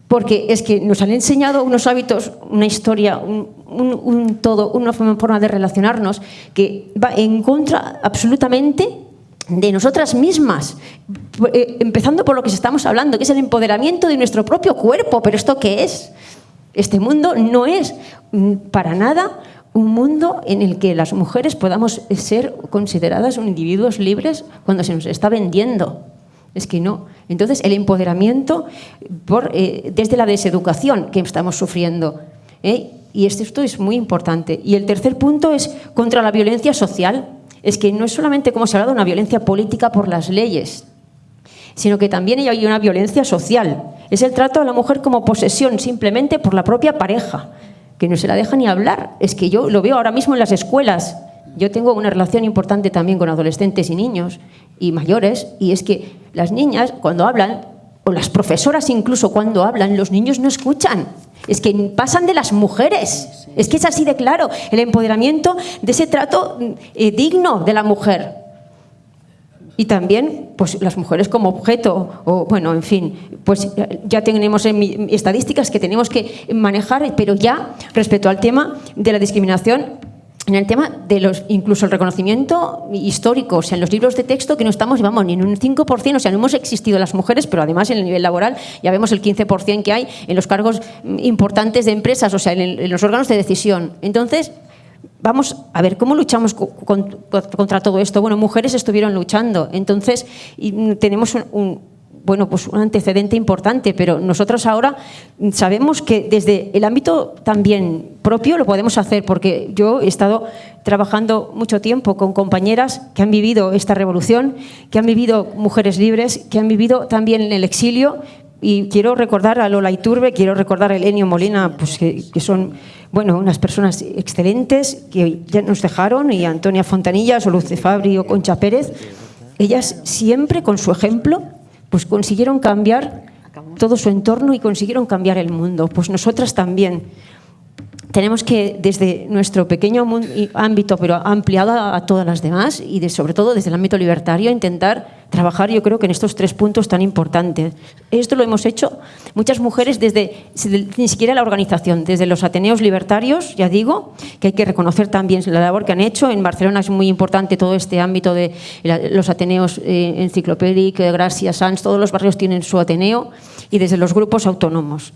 Q: porque es que nos han enseñado unos hábitos, una historia, un, todo, una forma de relacionarnos que va en contra absolutamente de nosotras mismas, eh, empezando por lo que estamos hablando, que es el empoderamiento de nuestro propio cuerpo. Pero ¿esto qué es? Este mundo no es mm, para nada un mundo en el que las mujeres podamos ser consideradas individuos libres cuando se nos está vendiendo. Es que no. Entonces, el empoderamiento eh, desde la deseducación que estamos sufriendo. ¿eh? Y esto es muy importante. Y el tercer punto es contra la violencia social. Es que no es solamente, como se ha hablado, una violencia política por las leyes, sino que también hay una violencia social. Es el trato a la mujer como posesión simplemente por la propia pareja, que no se la deja ni hablar. Es que yo lo veo ahora mismo en las escuelas. Yo tengo una relación importante también con adolescentes y niños y mayores, y es que las niñas cuando hablan, o las profesoras incluso cuando hablan, los niños no escuchan. Es que pasan de las mujeres. Es que es así de claro, el empoderamiento de ese trato eh, digno de la mujer. Y también, pues las mujeres como objeto, o bueno, en fin, pues ya tenemos estadísticas que tenemos que manejar, pero ya respecto al tema de la discriminación en el tema de los, incluso el reconocimiento histórico, o sea, en los libros de texto que no estamos, vamos, ni en un 5%, o sea, no hemos existido las mujeres, pero además en el nivel laboral ya vemos el 15% que hay en los cargos importantes de empresas, o sea, en, los órganos de decisión. Entonces, vamos a ver, ¿cómo luchamos contra todo esto? Bueno, mujeres estuvieron luchando, entonces tenemos un bueno, pues un antecedente importante, pero nosotros ahora sabemos que desde el ámbito también propio lo podemos hacer, porque yo he estado trabajando mucho tiempo con compañeras que han vivido esta revolución, que han vivido mujeres libres, que han vivido también en el exilio, y quiero recordar a Lola Iturbe, quiero recordar a Elenio Molina, pues que, son bueno, unas personas excelentes que ya nos dejaron, y Antonia Fontanillas, o Luce Fabri o Concha Pérez, ellas siempre con su ejemplo pues consiguieron cambiar todo su entorno y consiguieron cambiar el mundo. Pues nosotras también tenemos que, desde nuestro pequeño ámbito, pero ampliado a todas las demás, y sobre todo desde el ámbito libertario, intentar trabajar, yo creo que en estos tres puntos tan importantes. Esto lo hemos hecho muchas mujeres desde, ni siquiera la organización, desde los Ateneos libertarios, ya digo, que hay que reconocer también la labor que han hecho. En Barcelona es muy importante todo este ámbito de los Ateneos eh, Enciclopédic, Gracia, Sans, todos los barrios tienen su Ateneo, y desde los grupos autónomos.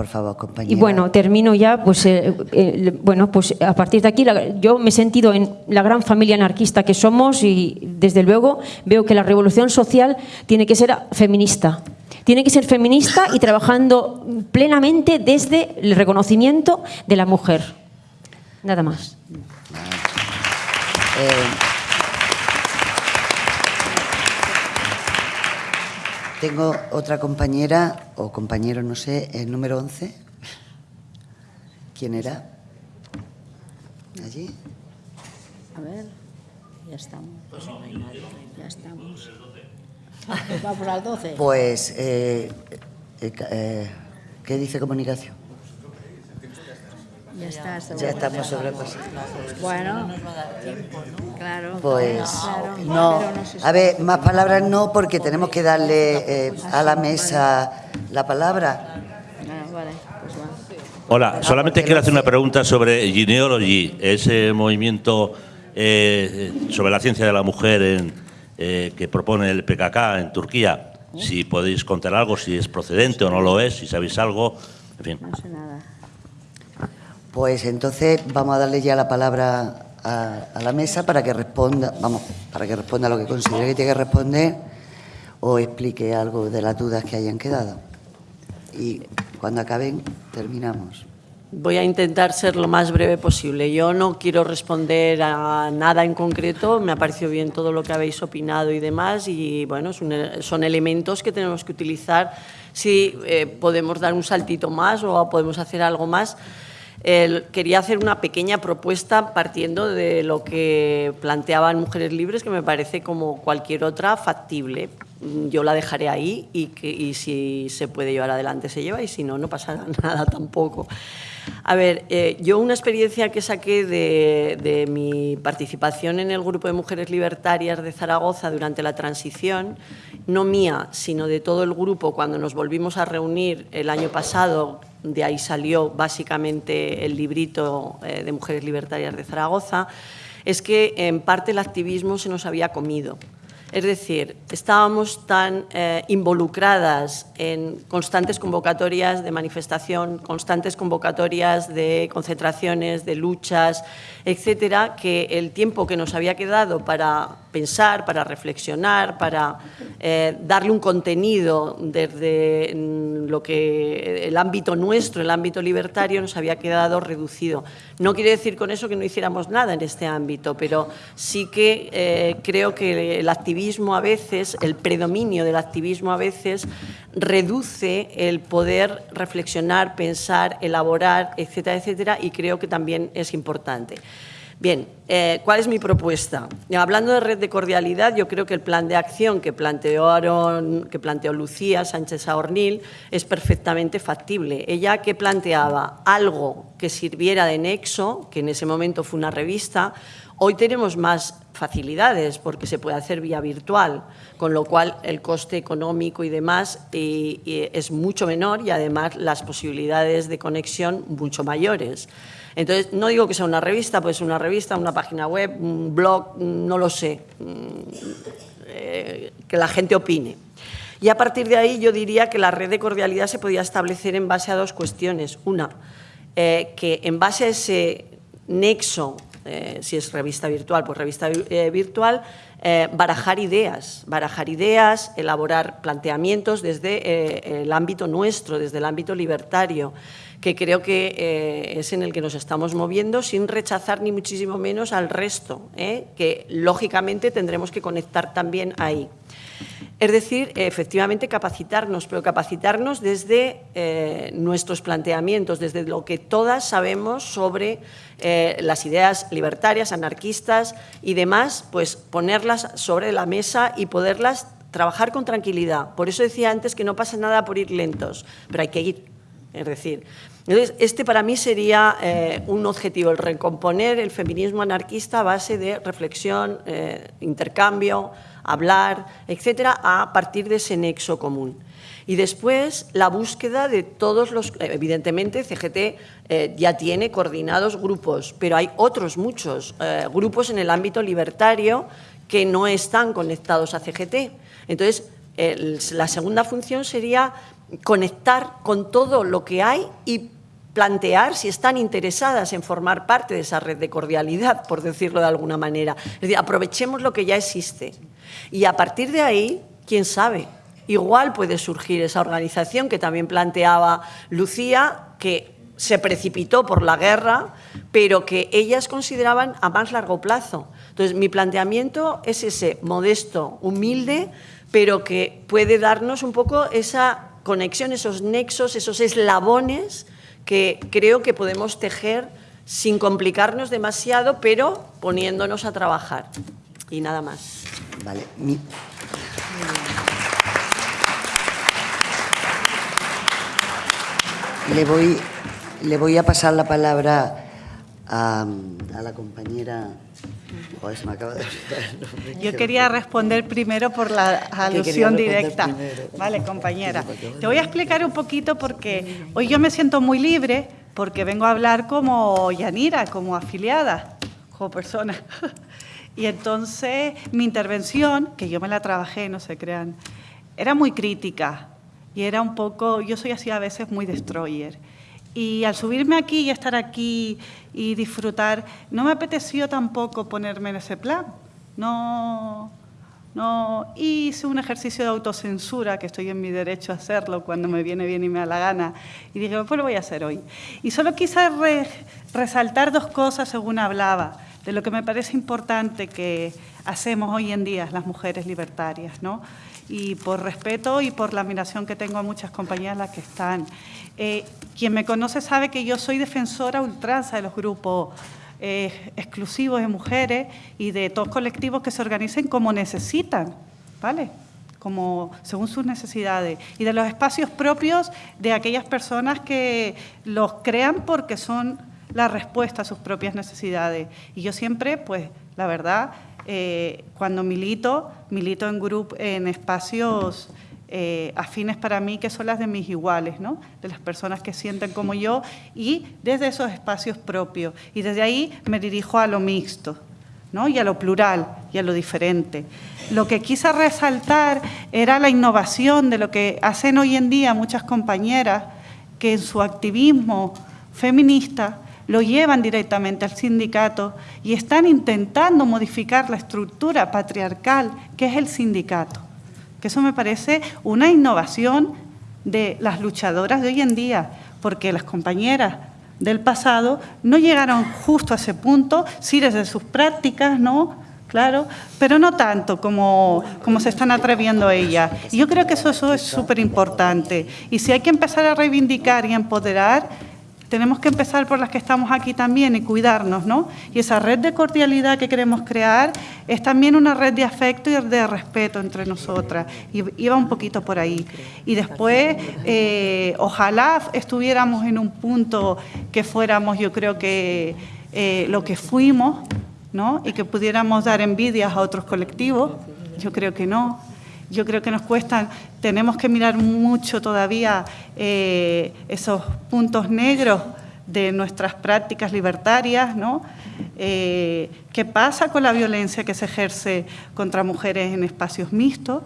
A: Por favor, compañera.
Q: Y bueno, termino ya, pues, eh, eh, bueno, pues a partir de aquí yo me he sentido en la gran familia anarquista que somos y desde luego veo que la revolución social tiene que ser feminista. Tiene que ser feminista y trabajando plenamente desde el reconocimiento de la mujer. Nada más.
A: Eh, Tengo otra compañera, o compañero, no sé, el número 11. ¿Quién era? ¿Allí?
C: A ver, ya estamos. Pues ya estamos. Vamos al 12.
A: Pues, eh, eh, eh, ¿qué dice comunicación?
C: Ya, está,
A: ya estamos sobrepasados.
C: Bueno, claro.
A: Pues no, a ver, más palabras no, porque tenemos que darle eh, a la mesa la palabra.
C: Ah, pues
R: Hola, solamente quiero hacer una pregunta sobre Genealogy, ese movimiento eh, sobre la ciencia de la mujer en, eh, que propone el PKK en Turquía. Si podéis contar algo, si es procedente o no lo es, si sabéis algo, en fin.
C: No sé nada.
A: Pues entonces vamos a darle ya la palabra a, la mesa para que responda, vamos, para que responda lo que considere que tiene que responder o explique algo de las dudas que hayan quedado. y cuando acaben terminamos.
B: Voy a intentar ser lo más breve posible. Yo no quiero responder a nada en concreto, me ha parecido bien todo lo que habéis opinado y demás, y bueno, son, elementos que tenemos que utilizar si eh, podemos dar un saltito más o podemos hacer algo más. Quería hacer una pequeña propuesta partiendo de lo que planteaban Mujeres Libres, que me parece como cualquier otra factible. Yo la dejaré ahí y, que, y si se puede llevar adelante se lleva y si no, no pasa nada tampoco. A ver, eh, yo una experiencia que saqué de, mi participación en el grupo de mujeres libertarias de Zaragoza durante la transición, no mía, sino de todo el grupo, cuando nos volvimos a reunir el año pasado, de ahí salió básicamente el librito eh, de mujeres libertarias de Zaragoza, es que en parte el activismo se nos había comido. Es decir, estábamos tan eh, involucradas en constantes convocatorias de manifestación, constantes convocatorias de concentraciones, de luchas, etcétera, que el tiempo que nos había quedado para pensar, para reflexionar, para eh, darle un contenido desde mm, lo que el ámbito nuestro, el ámbito libertario, nos había quedado reducido. No quiere decir con eso que no hiciéramos nada en este ámbito, pero sí que eh, creo que el activismo a veces, el predominio del activismo a veces, reduce el poder reflexionar, pensar, elaborar, etcétera, etcétera, y creo que también es importante. Bien, eh, ¿cuál es mi propuesta? Hablando de red de cordialidad, yo creo que el plan de acción que planteó, que planteó Lucía Sánchez Aornil es perfectamente factible. Ella que planteaba algo que sirviera de nexo, que en ese momento fue una revista, hoy tenemos más facilidades porque se puede hacer vía virtual, con lo cual el coste económico y demás es mucho menor y además las posibilidades de conexión mucho mayores. Entonces, no digo que sea una revista, pues una revista, una página web, un blog, no lo sé, mm, eh, que la gente opine. Y a partir de ahí yo diría que la red de cordialidad se podía establecer en base a dos cuestiones. Una, eh, que en base a ese nexo, eh, si es revista virtual, pues revista virtual, barajar ideas, barajar ideas, elaborar planteamientos desde el ámbito nuestro, desde el ámbito libertario que creo que eh, es en el que nos estamos moviendo sin rechazar ni muchísimo menos al resto, ¿eh? que lógicamente tendremos que conectar también ahí. Es decir, efectivamente capacitarnos, pero capacitarnos desde eh, nuestros planteamientos, desde lo que todas sabemos sobre las ideas libertarias, anarquistas y demás, pues ponerlas sobre la mesa y poderlas trabajar con tranquilidad. Por eso decía antes que no pasa nada por ir lentos, pero hay que ir. Es decir, entonces, este para mí sería eh, un objetivo, el recomponer el feminismo anarquista a base de reflexión, eh, intercambio, hablar, etcétera, a partir de ese nexo común. Y después la búsqueda de todos los... Evidentemente, CGT eh, ya tiene coordinados grupos, pero hay otros muchos grupos en el ámbito libertario que no están conectados a CGT. Entonces, la segunda función sería conectar con todo lo que hay y plantear si están interesadas en formar parte de esa red de cordialidad, por decirlo de alguna manera. Es decir, aprovechemos lo que ya existe. Y a partir de ahí, quién sabe, igual puede surgir esa organización que también planteaba Lucía, que se precipitó por la guerra, pero que ellas consideraban a más largo plazo. Entonces, mi planteamiento es ese, modesto, humilde, pero que puede darnos un poco esa conexión, esos nexos, esos eslabones que creo que podemos tejer sin complicarnos demasiado, pero poniéndonos a trabajar. Y nada más.
A: Vale. Le voy, le voy a pasar la palabra a, a la compañera
D: yo quería responder primero por la alusión directa. Vale, compañera. Te voy a explicar un poquito porque hoy yo me siento muy libre porque vengo a hablar como Yanira, como afiliada, como persona. Y entonces mi intervención, que yo me la trabajé, no se crean, era muy crítica y era un poco, yo soy así a veces muy destroyer. Y al subirme aquí y estar aquí y disfrutar, no me apeteció tampoco ponerme en ese plan. No, ¿no? Hice un ejercicio de autocensura, que estoy en mi derecho a hacerlo cuando me viene bien y me da la gana, y dije, pues lo voy a hacer hoy. Y solo quise resaltar dos cosas según hablaba, de lo que me parece importante que hacemos hoy en día las mujeres libertarias, ¿no? Y por respeto y por la admiración que tengo a muchas compañeras las que están. Eh, quien me conoce sabe que yo soy defensora ultranza de los grupos eh, exclusivos de mujeres y de todos colectivos que se organicen como necesitan, ¿vale? como según sus necesidades, y de los espacios propios de aquellas personas que los crean porque son la respuesta a sus propias necesidades. Y yo siempre, pues, la verdad, eh, cuando milito, milito en, grupo, en espacios eh, afines para mí, que son las de mis iguales, ¿no? de las personas que sienten como yo, y desde esos espacios propios. Y desde ahí me dirijo a lo mixto, ¿no? y a lo plural, y a lo diferente. Lo que quise resaltar era la innovación de lo que hacen hoy en día muchas compañeras que en su activismo feminista lo llevan directamente al sindicato y están intentando modificar la estructura patriarcal que es el sindicato que eso me parece una innovación de las luchadoras de hoy en día, porque las compañeras del pasado no llegaron justo a ese punto, sí desde sus prácticas, ¿no? Claro, pero no tanto como, como se están atreviendo ellas. Y yo creo que eso, eso es súper importante. Y si hay que empezar a reivindicar y empoderar, tenemos que empezar por las que estamos aquí también y cuidarnos, ¿no? Y esa red de cordialidad que queremos crear es también una red de afecto y de respeto entre nosotras. Y iba un poquito por ahí. Y después, eh, ojalá estuviéramos en un punto que fuéramos, yo creo que eh, lo que fuimos, ¿no? Y que pudiéramos dar envidias a otros colectivos. Yo creo que no yo creo que nos cuestan, tenemos que mirar mucho todavía eh, esos puntos negros de nuestras prácticas libertarias, ¿no? Eh, ¿Qué pasa con la violencia que se ejerce contra mujeres en espacios mixtos,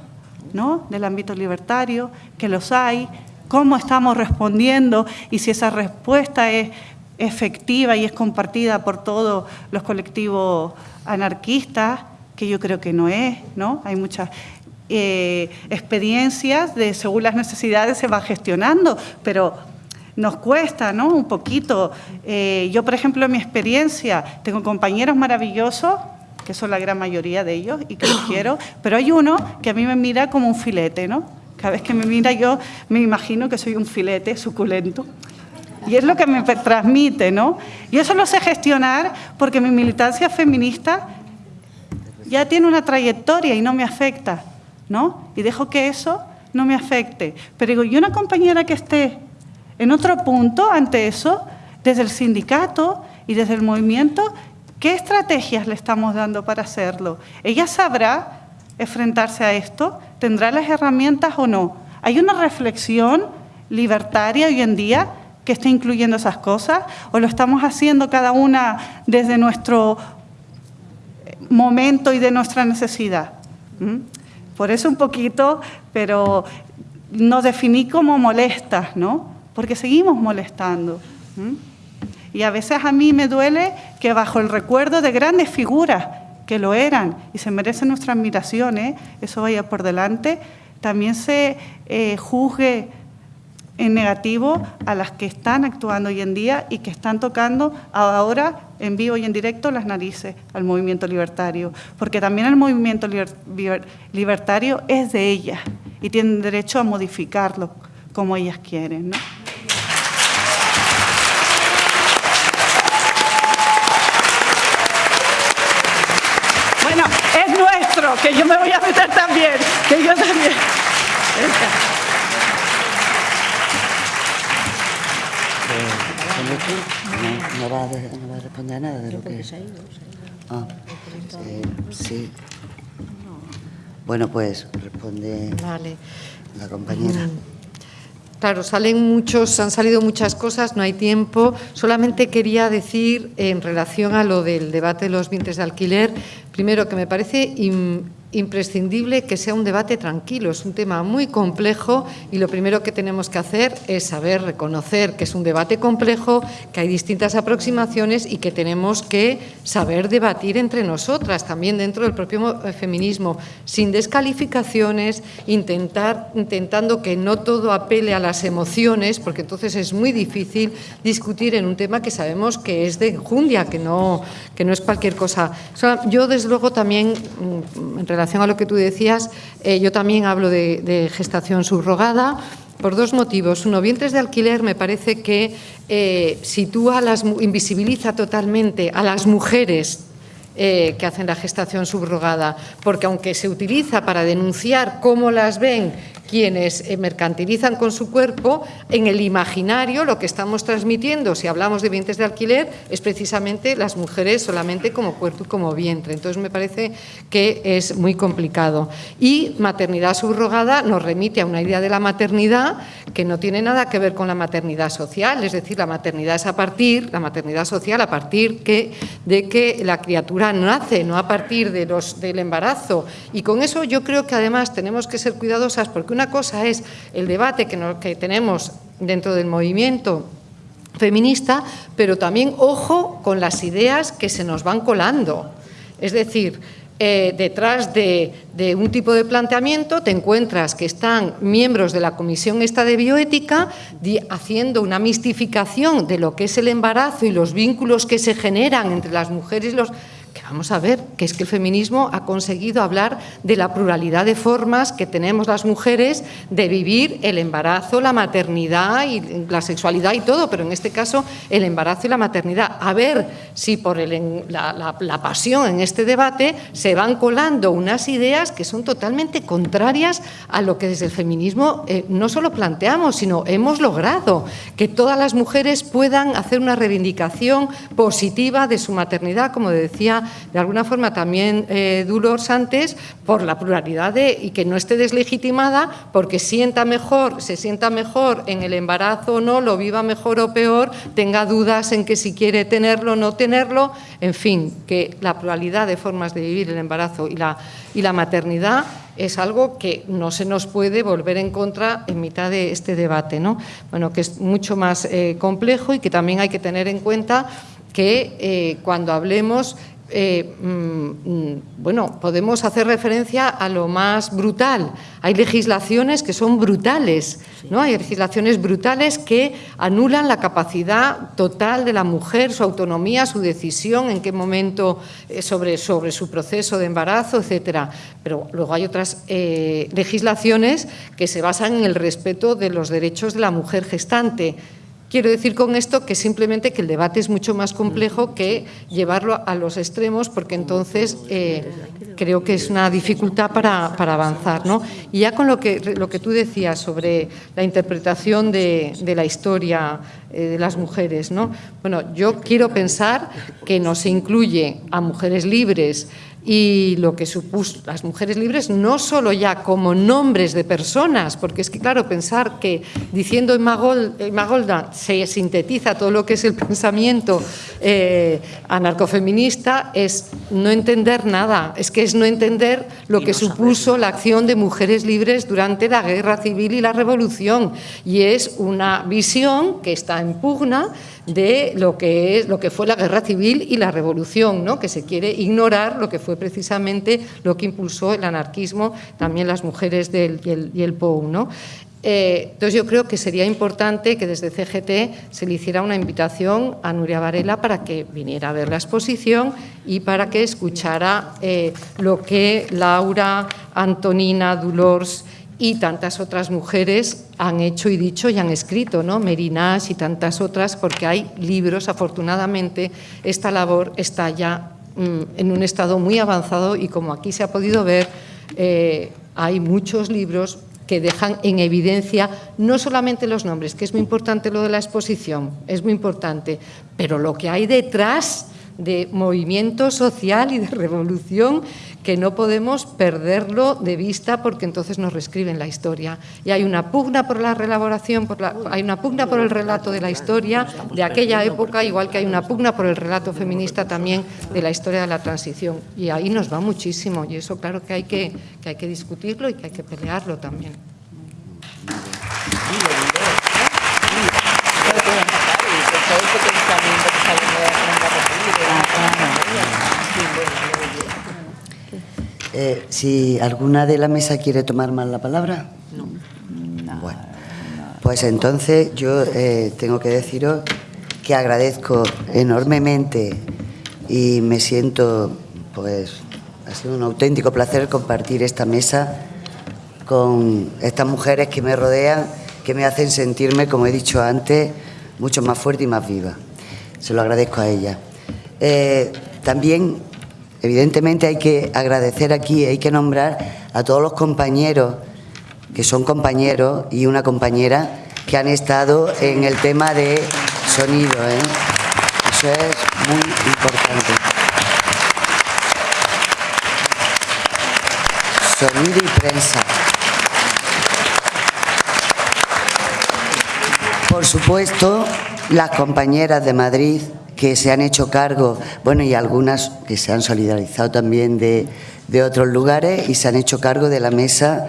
D: ¿no? Del ámbito libertario, que los hay, cómo estamos respondiendo y si esa respuesta es efectiva y es compartida por todos los colectivos anarquistas, que yo creo que no es, ¿no? Hay muchas eh, experiencias de según las necesidades se va gestionando, pero nos cuesta ¿no? un poquito. Eh, yo, por ejemplo, en mi experiencia, tengo compañeros maravillosos, que son la gran mayoría de ellos y que los quiero, pero hay uno que a mí me mira como un filete, ¿no? Cada vez que me mira yo me imagino que soy un filete suculento. Y es lo que me transmite, ¿no? Y eso lo sé gestionar porque mi militancia feminista ya tiene una trayectoria y no me afecta. ¿No? Y dejo que eso no me afecte. Pero digo, y una compañera que esté en otro punto ante eso, desde el sindicato y desde el movimiento, ¿qué estrategias le estamos dando para hacerlo? ¿Ella sabrá enfrentarse a esto? ¿Tendrá las herramientas o no? ¿Hay una reflexión libertaria hoy en día que esté incluyendo esas cosas? ¿O lo estamos haciendo cada una desde nuestro momento y de nuestra necesidad? ¿Mm? Por eso un poquito, pero nos definí como molestas, ¿no? Porque seguimos molestando. Y a veces a mí me duele que bajo el recuerdo de grandes figuras que lo eran y se merecen nuestra admiración, ¿eh? eso vaya por delante, también se eh, juzgue en negativo a las que están actuando hoy en día y que están tocando ahora en vivo y en directo las narices al movimiento libertario, porque también el movimiento libertario es de ellas y tienen derecho a modificarlo como ellas quieren. Bueno, es nuestro, que yo me voy a meter también, que yo también.
A: No, va a, responder a nada de lo que... Ah, eh, sí. Bueno, pues responde la compañera. Mm.
E: Claro, salen muchos, han salido muchas cosas, no hay tiempo. Solamente quería decir en relación a lo del debate de los vientres de alquiler, primero que me parece imprescindible que sea un debate tranquilo. Es un tema muy complejo y lo primero que tenemos que hacer es saber reconocer que es un debate complejo, que hay distintas aproximaciones y que tenemos que saber debatir entre nosotras, también dentro del propio eh, feminismo, sin descalificaciones, intentar, intentando que no todo apele a las emociones, porque entonces es muy difícil discutir en un tema que sabemos que es de enjundia, que no, que no es cualquier cosa. yo, desde luego, también, mm, en relación a lo que tú decías, eh, yo también hablo de, gestación subrogada por dos motivos. Uno, vientres de alquiler me parece que eh, sitúa, las, invisibiliza totalmente a las mujeres eh, que hacen la gestación subrogada, porque aunque se utiliza para denunciar cómo las ven quienes eh, mercantilizan con su cuerpo, en el imaginario lo que estamos transmitiendo, si hablamos de vientres de alquiler, es precisamente las mujeres solamente como cuerpo y como vientre. Entonces me parece que es muy complicado. Y maternidad subrogada nos remite a una idea de la maternidad que no tiene nada que ver con la maternidad social, es decir, la maternidad es a partir, la maternidad social a partir de que la criatura nace, no a partir de los, del embarazo. Y con eso yo creo que además tenemos que ser cuidadosas porque una cosa es el debate que, tenemos dentro del movimiento feminista, pero también ojo con las ideas que se nos van colando. Es decir, eh, detrás de, un tipo de planteamiento te encuentras que están miembros de la Comisión esta de Bioética haciendo una mistificación de lo que es el embarazo y los vínculos que se generan entre las mujeres y los vamos a ver, que es que el feminismo ha conseguido hablar de la pluralidad de formas que tenemos las mujeres de vivir el embarazo, la maternidad y la sexualidad y todo, pero en este caso el embarazo y la maternidad. A ver si por la, pasión en este debate se van colando unas ideas que son totalmente contrarias a lo que desde el feminismo eh, no solo planteamos, sino hemos logrado que todas las mujeres puedan hacer una reivindicación positiva de su maternidad, como decía de alguna forma también eh, Dolores antes por la pluralidad de, y que no esté deslegitimada porque sienta mejor, se sienta mejor en el embarazo o no, lo viva mejor o peor, tenga dudas en que si quiere tenerlo o no tenerlo, en fin, que la pluralidad de formas de vivir el embarazo y la, y la maternidad es algo que no se nos puede volver en contra en mitad de este debate, ¿no? Bueno, que es mucho más eh, complejo y que también hay que tener en cuenta que eh, cuando hablemos eh, mm, bueno, podemos hacer referencia a lo más brutal. Hay legislaciones que son brutales, ¿no? Hay legislaciones brutales que anulan la capacidad total de la mujer, su autonomía, su decisión, en qué momento eh, sobre, sobre su proceso de embarazo, etcétera. Pero luego hay otras eh, legislaciones que se basan en el respeto de los derechos de la mujer gestante Quiero decir con esto que simplemente que el debate es mucho más complejo que llevarlo a los extremos, porque entonces eh, creo que es una dificultad para, avanzar. ¿no? Y ya con lo que, lo que tú decías sobre la interpretación de, la historia eh, de las mujeres, ¿no? bueno, yo quiero pensar que no se incluye a mujeres libres, y lo que supuso las mujeres libres no solo ya como nombres de personas, porque es que claro, pensar que diciendo Magolda se sintetiza todo lo que es el pensamiento eh, anarcofeminista es no entender nada, es que es no entender lo que supuso la acción de mujeres libres durante la guerra civil y la revolución. Y es una visión que está en pugna de lo que, es, lo que fue la guerra civil y la revolución, ¿no? que se quiere ignorar lo que fue precisamente lo que impulsó el anarquismo, también las mujeres del, y, el, POU. ¿no? Eh, entonces yo creo que sería importante que desde CGT se le hiciera una invitación a Nuria Varela para que viniera a ver la exposición y para que escuchara eh, lo que Laura, Antonina, Dolores y tantas otras mujeres han hecho y dicho y han escrito, ¿no? Merinás y tantas otras, porque hay libros, afortunadamente, esta labor está ya mm, en un estado muy avanzado y como aquí se ha podido ver, eh, hay muchos libros que dejan en evidencia no solamente los nombres, que es muy importante lo de la exposición, es muy importante, pero lo que hay detrás de movimiento social y de revolución que no podemos perderlo de vista porque entonces nos reescriben la historia. Y hay una pugna por la reelaboración, por hay una pugna por el relato de la historia de aquella época, igual que hay una pugna por el relato feminista también de la historia de la transición. Y ahí nos va muchísimo y eso claro que hay que, que, hay que discutirlo y que hay que pelearlo también.
A: Eh, si alguna de la mesa quiere tomar más la palabra. No. Bueno, pues entonces yo eh, tengo que deciros que agradezco enormemente y me siento, pues, ha sido un auténtico placer compartir esta mesa con estas mujeres que me rodean, que me hacen sentirme, como he dicho antes, mucho más fuerte y más viva. Se lo agradezco a ellas. Eh, también Evidentemente hay que agradecer aquí, hay que nombrar a todos los compañeros, que son compañeros y una compañera, que han estado en el tema de sonido. ¿eh? Eso es muy importante. Sonido y prensa. Por supuesto, las compañeras de Madrid que se han hecho cargo, bueno, y algunas que se han solidarizado también de, otros lugares y se han hecho cargo de la mesa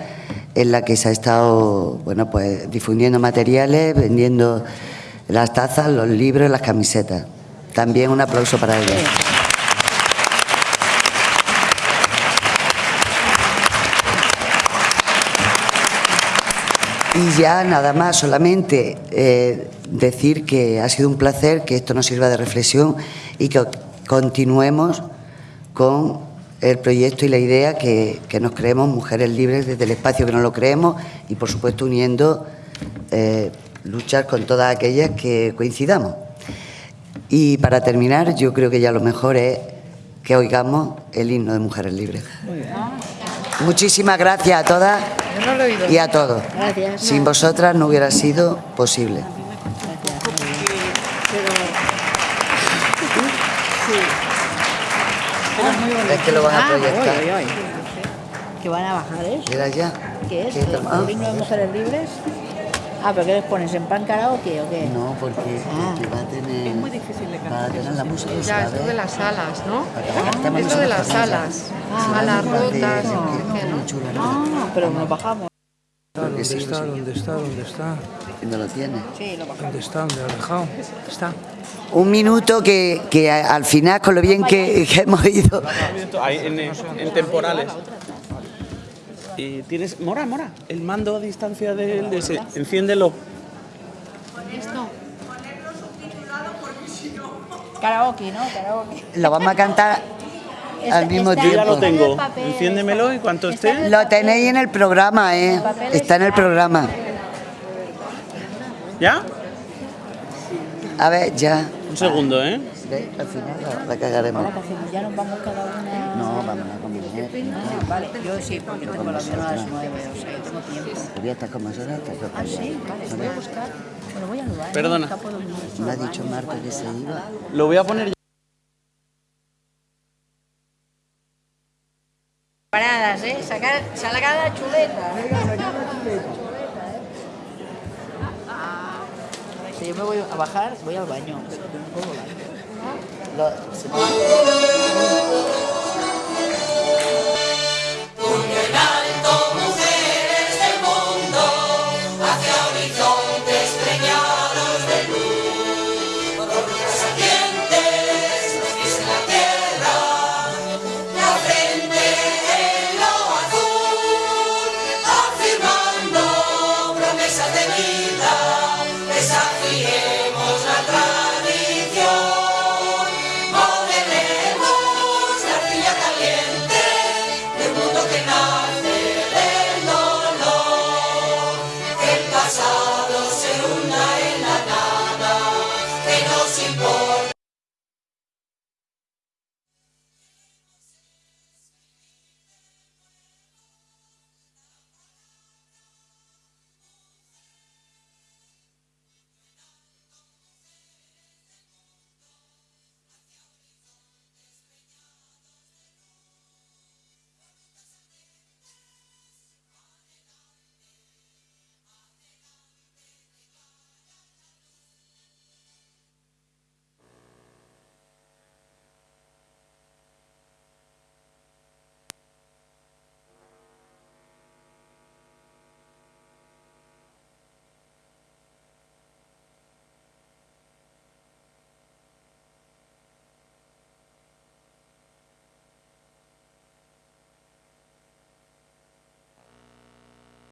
A: en la que se ha estado, bueno, pues difundiendo materiales, vendiendo las tazas, los libros, las camisetas. También un aplauso para ellos. Y ya nada más, solamente eh, decir que ha sido un placer, que esto nos sirva de reflexión y que continuemos con el proyecto y la idea que, nos creemos mujeres libres desde el espacio que nos lo creemos y por supuesto uniendo eh, luchar con todas aquellas que coincidamos. Y para terminar, yo creo que ya lo mejor es que oigamos el himno de Mujeres Libres. Muchísimas gracias a todas y a todos. Sin vosotras no hubiera sido posible. Es que lo van a ah, proyectar.
C: ¿Que van a bajar eso?
A: Mira ya.
C: ¿Qué es? ¿El himno de mujeres libres? Ah, pero ¿qué les pones? ¿En pan karaoke o qué?
A: No, porque, ah. va a tener...
L: Es muy difícil de cantar.
A: Va a tener la música.
E: Ya, esto de las alas, ¿no? Ah, esto de las alas. alas rotas. No,
C: no, pero nos bajamos.
S: ¿Dónde está? ¿Dónde está? ¿Dónde está?
A: ¿Dónde lo tiene?
C: Sí, lo bajamos.
S: ¿Dónde está? ¿Dónde lo ha dejado? Está.
A: Un minuto que, que al final, con lo bien que, hemos ido...
T: En, en temporales. Y tienes... Mora, Mora, el mando a distancia del... De ese, enciéndelo.
C: Esto. Karaoke, ¿no? Karaoke.
A: Lo vamos a cantar al mismo tiempo.
T: Yo ya lo tengo. Enciéndemelo y cuanto esté.
A: Lo tenéis en el programa, ¿eh? Está en el programa.
T: ¿Ya?
A: A ver, ya.
T: Un segundo, ¿eh?
A: Al final la, cagaremos.
C: ¿Ya nos vamos cada una?
A: No, vamos a.
C: Ah, vale, yo sí, porque tengo la avión a las nueve, o sea, tengo tiempo.
A: Voy a estar con más horas.
C: Ah, sí, vale, voy a buscar. Bueno, voy a lugar.
T: Perdona.
A: Me ha dicho Marta que se iba.
T: Lo voy a poner
C: Paradas, ¿eh? Sacar, salgada chuleta. Si yo me voy a bajar, voy al baño. Lo,